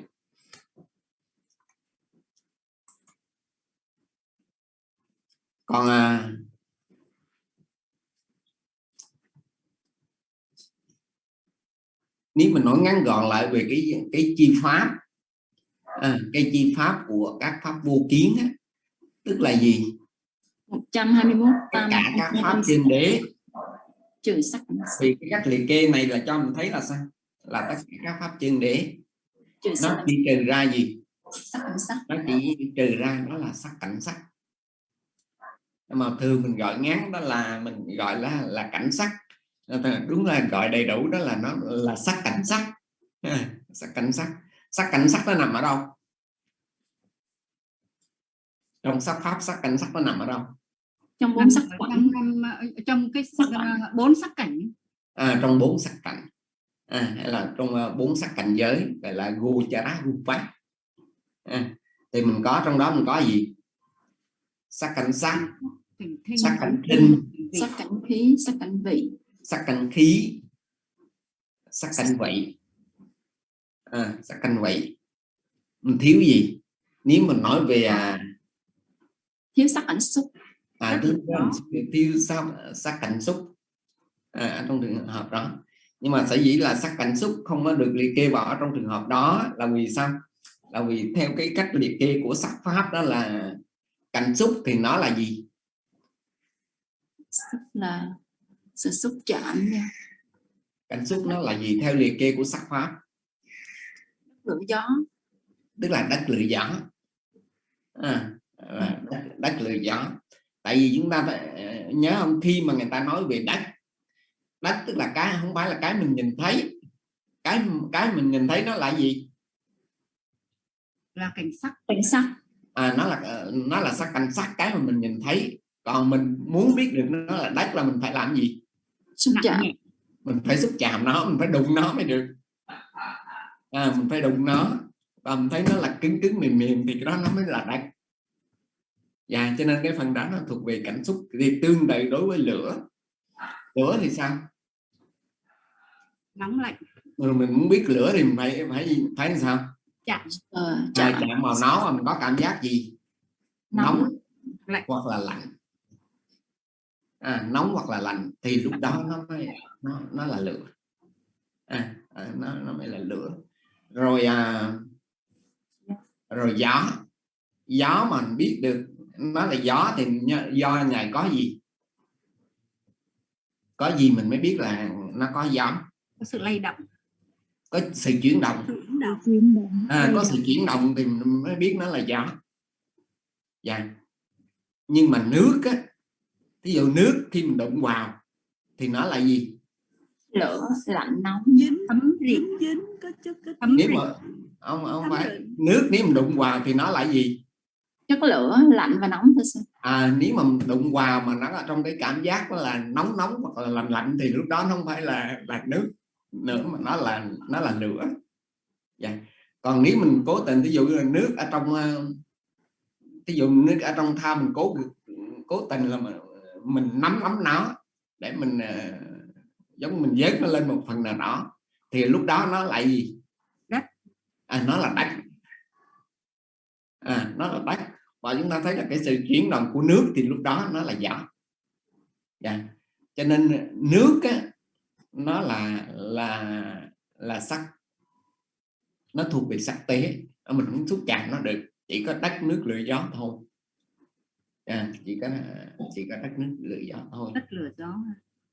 [SPEAKER 1] Còn à, nếu mình nói ngắn gọn lại về cái cái chi pháp à, cái chi pháp của các pháp vô kiến á, tức là gì?
[SPEAKER 9] 121
[SPEAKER 1] tất cả các pháp trên đế.
[SPEAKER 9] Trừ sắc.
[SPEAKER 1] Vì cái cách liệt kê này là cho mình thấy là sao là tất cả các pháp chân đế.
[SPEAKER 9] Trừ
[SPEAKER 1] nó
[SPEAKER 9] sắc.
[SPEAKER 1] chỉ trừ ra gì?
[SPEAKER 9] Sắc cảnh sắc.
[SPEAKER 1] Nó chỉ trừ ra đó là sắc cảnh sắc. Mà thường mình gọi ngắn đó là mình gọi là là cảnh sắc. Đúng là gọi đầy đủ đó là nó là sắc cảnh sắc. Sắc cảnh sắc. Sắc cảnh sắc nó nằm ở đâu? Trong sắc pháp sắc cảnh sắc nó nằm ở đâu?
[SPEAKER 9] Trong bốn sắc cảnh
[SPEAKER 2] trong, năm- trong cái sắc, ờ, bốn sắc cảnh.
[SPEAKER 1] À, trong bốn sắc cảnh à, hay là trong uh, bốn sắc cảnh giới gọi là gochara rupa à, thì mình có trong đó mình có gì? Sắc cảnh sắc sắc cảnh thinh
[SPEAKER 9] sắc cảnh khí sắc cảnh vị.
[SPEAKER 1] sắc cảnh khí sắc cảnh vị à, sắc cảnh vị mình thiếu gì? Nếu mình nói về à,
[SPEAKER 9] thiếu sắc cảnh xúc.
[SPEAKER 1] À, thiếu, thiếu sắc, sắc cảnh xúc. À, trong trường hợp đó nhưng mà sở dĩ là sắc cảnh xúc không có được liệt kê vào ở trong trường hợp đó là vì sao? Là vì theo cái cách liệt kê của sắc pháp đó là cảnh xúc thì nó là gì?
[SPEAKER 9] Là sự xúc chạm nha.
[SPEAKER 1] Cảnh xúc nó là gì theo liệt kê của sắc pháp?
[SPEAKER 9] Lửa gió.
[SPEAKER 1] Tức là đất lửa gió. À, là đất, đất lửa gió. Tại vì chúng ta phải ờ, nhớ không? Khi mà người ta nói về đất đất tức là cái không phải là cái mình nhìn thấy. Cái cái mình nhìn thấy nó là gì?
[SPEAKER 2] Là cảnh sắc.
[SPEAKER 9] Cảnh sắc.
[SPEAKER 1] À, nó là ờ, nó là sắc cảnh sắc cái mà mình nhìn thấy. Còn mình muốn biết được nó là đất là mình phải làm gì?
[SPEAKER 9] Xúc chạm.
[SPEAKER 1] mình phải xúc chạm nó mình phải đụng nó mới được. À, mình phải đụng nó. Và mình thấy nó là cứng cứng mềm mềm thì cái đó nó mới là đất dạ cho nên cái phần đó nó thuộc về cảm xúc thì tương tự đối với lửa. Lửa thì sao
[SPEAKER 2] nóng lạnh.
[SPEAKER 1] Rồi mình muốn biết lửa thì mình phải phải phải làm sao?
[SPEAKER 2] Chạm
[SPEAKER 9] ờ,
[SPEAKER 1] chạm,
[SPEAKER 9] chạm
[SPEAKER 1] chạm vào nó mà mình có cảm giác gì?
[SPEAKER 9] Nóng
[SPEAKER 1] nóng
[SPEAKER 2] Lạnh.
[SPEAKER 1] hoặc là lạnh. À, nóng hoặc là lạnh thì lúc đó nó mới nó nó là lửa. À, à, nó nó mới là lửa. Rồi à, rồi gió. Gió mà mình biết được nó là gió thì do ngày có gì? Có gì mình mới biết là nó có gió
[SPEAKER 2] có sự lay động.
[SPEAKER 1] Có sự chuyển động. À, có sự chuyển động thì mình mới biết nó là gió dạ. Nhưng mà nước á ví dụ nước khi mình đụng vào thì nó là gì?
[SPEAKER 9] Lửa lạnh nóng.
[SPEAKER 6] Dính
[SPEAKER 2] thấm
[SPEAKER 6] dính dính có chút có
[SPEAKER 2] thấm
[SPEAKER 1] nếu mà ông ông phải. nước nếu mình đụng vào thì nó là gì?
[SPEAKER 9] Chất lửa lạnh và nóng thôi sao
[SPEAKER 1] à, nếu mà mình đụng vào mà nó ở trong cái cảm giác là nóng nóng hoặc là lạnh lạnh thì lúc đó nó không phải là là nước nữa mà nó là nó là lửa dạ. còn nếu mình cố tình ví dụ như là nước ở trong ờ, ví dụ nước ở trong thao mình cố cố tình là mình, mình nắm nắm nó để mình ờ, giống mình dớt nó lên một phần nào đó thì lúc đó nó lại gì
[SPEAKER 2] Đất.
[SPEAKER 1] à, nó là đất à, nó là đất và chúng ta thấy là cái sự chuyển động của nước thì lúc đó nó là gió dạ. cho nên nước á, nó là là là sắc nó thuộc về sắc tế. Mình không xúc chạm nó được chỉ có đất nước lửa gió thôi. À, chỉ có chỉ có đất nước lửa gió thôi.
[SPEAKER 2] Đất lửa gió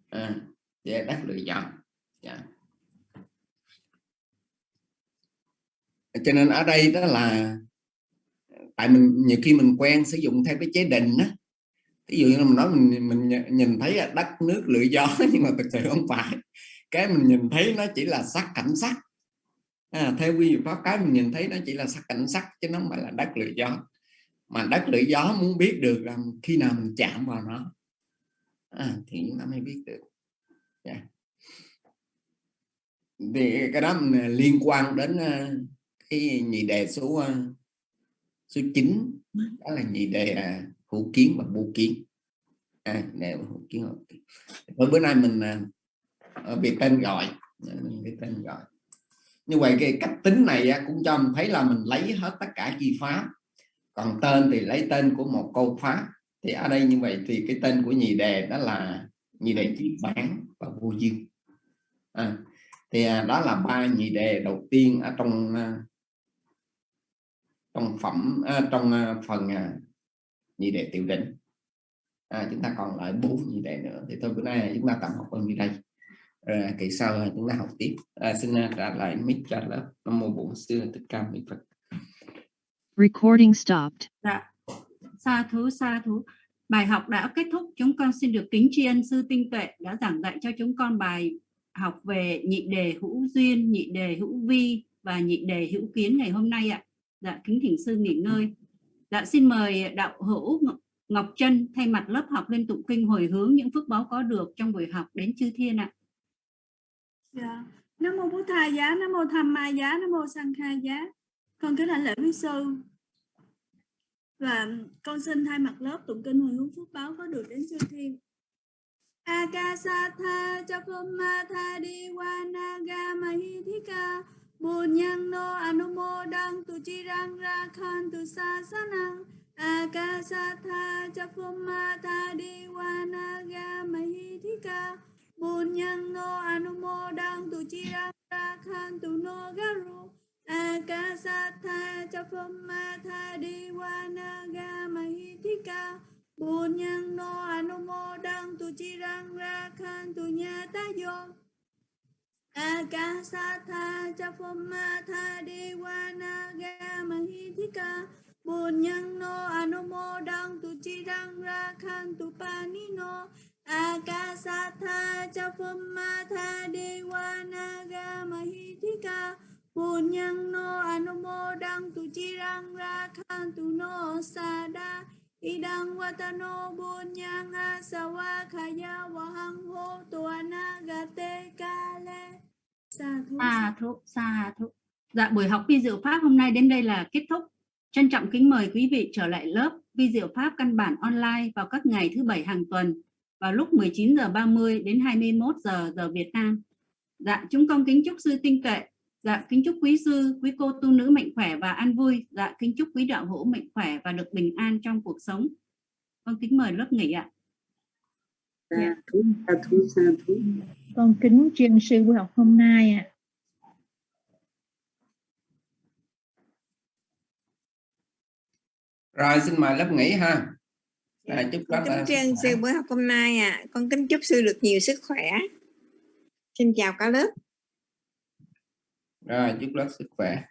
[SPEAKER 1] à, đất lửa gió. Dạ. cho nên ở đây đó là tại mình nhiều khi mình quen sử dụng theo cái chế định á ví dụ như mình nói mình mình nhìn thấy là đất nước lửa gió nhưng mà thực sự không phải. Cái mình nhìn thấy nó chỉ là sắc cảnh sắc. À, theo quy pháp cái mình nhìn thấy nó chỉ là sắc cảnh sắc chứ nó không phải là đất lửa gió. Mà đất lửa gió muốn biết được là khi nào mình chạm vào nó. À, thì chúng ta mới biết được. Yeah. thì cái đó à, liên quan đến à, cái nhị đề số à, số 9 đó là nhị đề hữu kiến và vô kiến. À, nè, hữu kiến hữu kiến Thôi bữa nay mình à, à, ở về tên gọi. Dạ, à, cái tên gọi. Như vậy cái cách tính này cũng cho mình thấy là mình lấy hết tất cả chi pháp còn tên thì lấy tên của một câu pháp thì ở đây như vậy thì cái tên của nhị đề đó là nhị đề chi bản và vô duyên. À, thì à, đó là ba nhị đề đầu tiên ở trong trong phẩm trong phần nhị đề tiểu đỉnh à, chúng ta còn lại bốn nhị đề nữa thì thôi bữa nay chúng ta tạm học ở như đây rồi kỳ sau chúng ta học tiếp à, xin à, trả lại mic trả lớp nam mô bổn sư thích ca mâu ni phật
[SPEAKER 10] Recording stopped.
[SPEAKER 2] Dạ, sa thú sa thú. Bài học đã kết thúc, chúng con xin được kính tri ân sư tinh tuệ đã giảng dạy cho chúng con bài học về nhị đề hữu duyên, nhị đề hữu vi và nhị đề hữu kiến ngày hôm nay ạ. Dạ, kính thỉnh sư nghỉ ngơi. Dạ, xin mời đạo hữu Ngọc- Trân thay mặt lớp học lên tụng kinh hồi hướng những phước báo có được trong buổi học đến chư thiên ạ.
[SPEAKER 6] Dạ. Nam mô Bổn Tha giá, Nam mô Tham Ma giá, Nam mô Sang kha giá. Con kính lãnh lễ quý sư. Và con xin thay mặt lớp tụng kinh hồi hướng phước báo có được đến chư thiên. Akasatha Chapama Tha Diwanaga Mahithika Bunyano Anumodang Tu Chirang Rakhan Tu Sasanang Akasatha Chapama Tha Diwanaga Mahithika Bunyano Anumodang Tu Chirang Rakhan Tu No Garu. Akasatha Chapama Tha Diwanaga Mahithika Bunyang no anumodang tu chirang rakhan tu nyata yo. Akasatha chapoma tha Gamahitika Bunyang no anumodang tu chirang rakhan tu panino Akasatha chapoma tha Gamahitika Bunyang no anumodang tu chirang rakhan tu no sada Idang watano bunyang asawa khaya wahang ho tuana gate kale. Sa thú
[SPEAKER 2] Sa thú, sa thú. Dạ, buổi học vi diệu pháp hôm nay đến đây là kết thúc. Trân trọng kính mời quý vị trở lại lớp vi diệu pháp căn bản online vào các ngày thứ bảy hàng tuần vào lúc 19 giờ 30 đến 21 giờ giờ Việt Nam. Dạ, chúng con kính chúc sư tinh tuệ. Dạ, kính chúc quý sư, quý cô tu nữ mạnh khỏe và an vui. Dạ, kính chúc quý đạo hữu mạnh khỏe và được bình an trong cuộc sống. Con kính mời lớp nghỉ ạ.
[SPEAKER 4] thú sa thú sa thú
[SPEAKER 8] con kính tri ân sư buổi học hôm nay ạ
[SPEAKER 1] rồi xin mời lớp nghỉ ha rồi chúc
[SPEAKER 3] Con kính tri ân sư buổi học hôm nay ạ. Con kính chúc sư được nhiều sức khỏe. Xin chào cả lớp
[SPEAKER 1] rồi chúc lớp sức khỏe.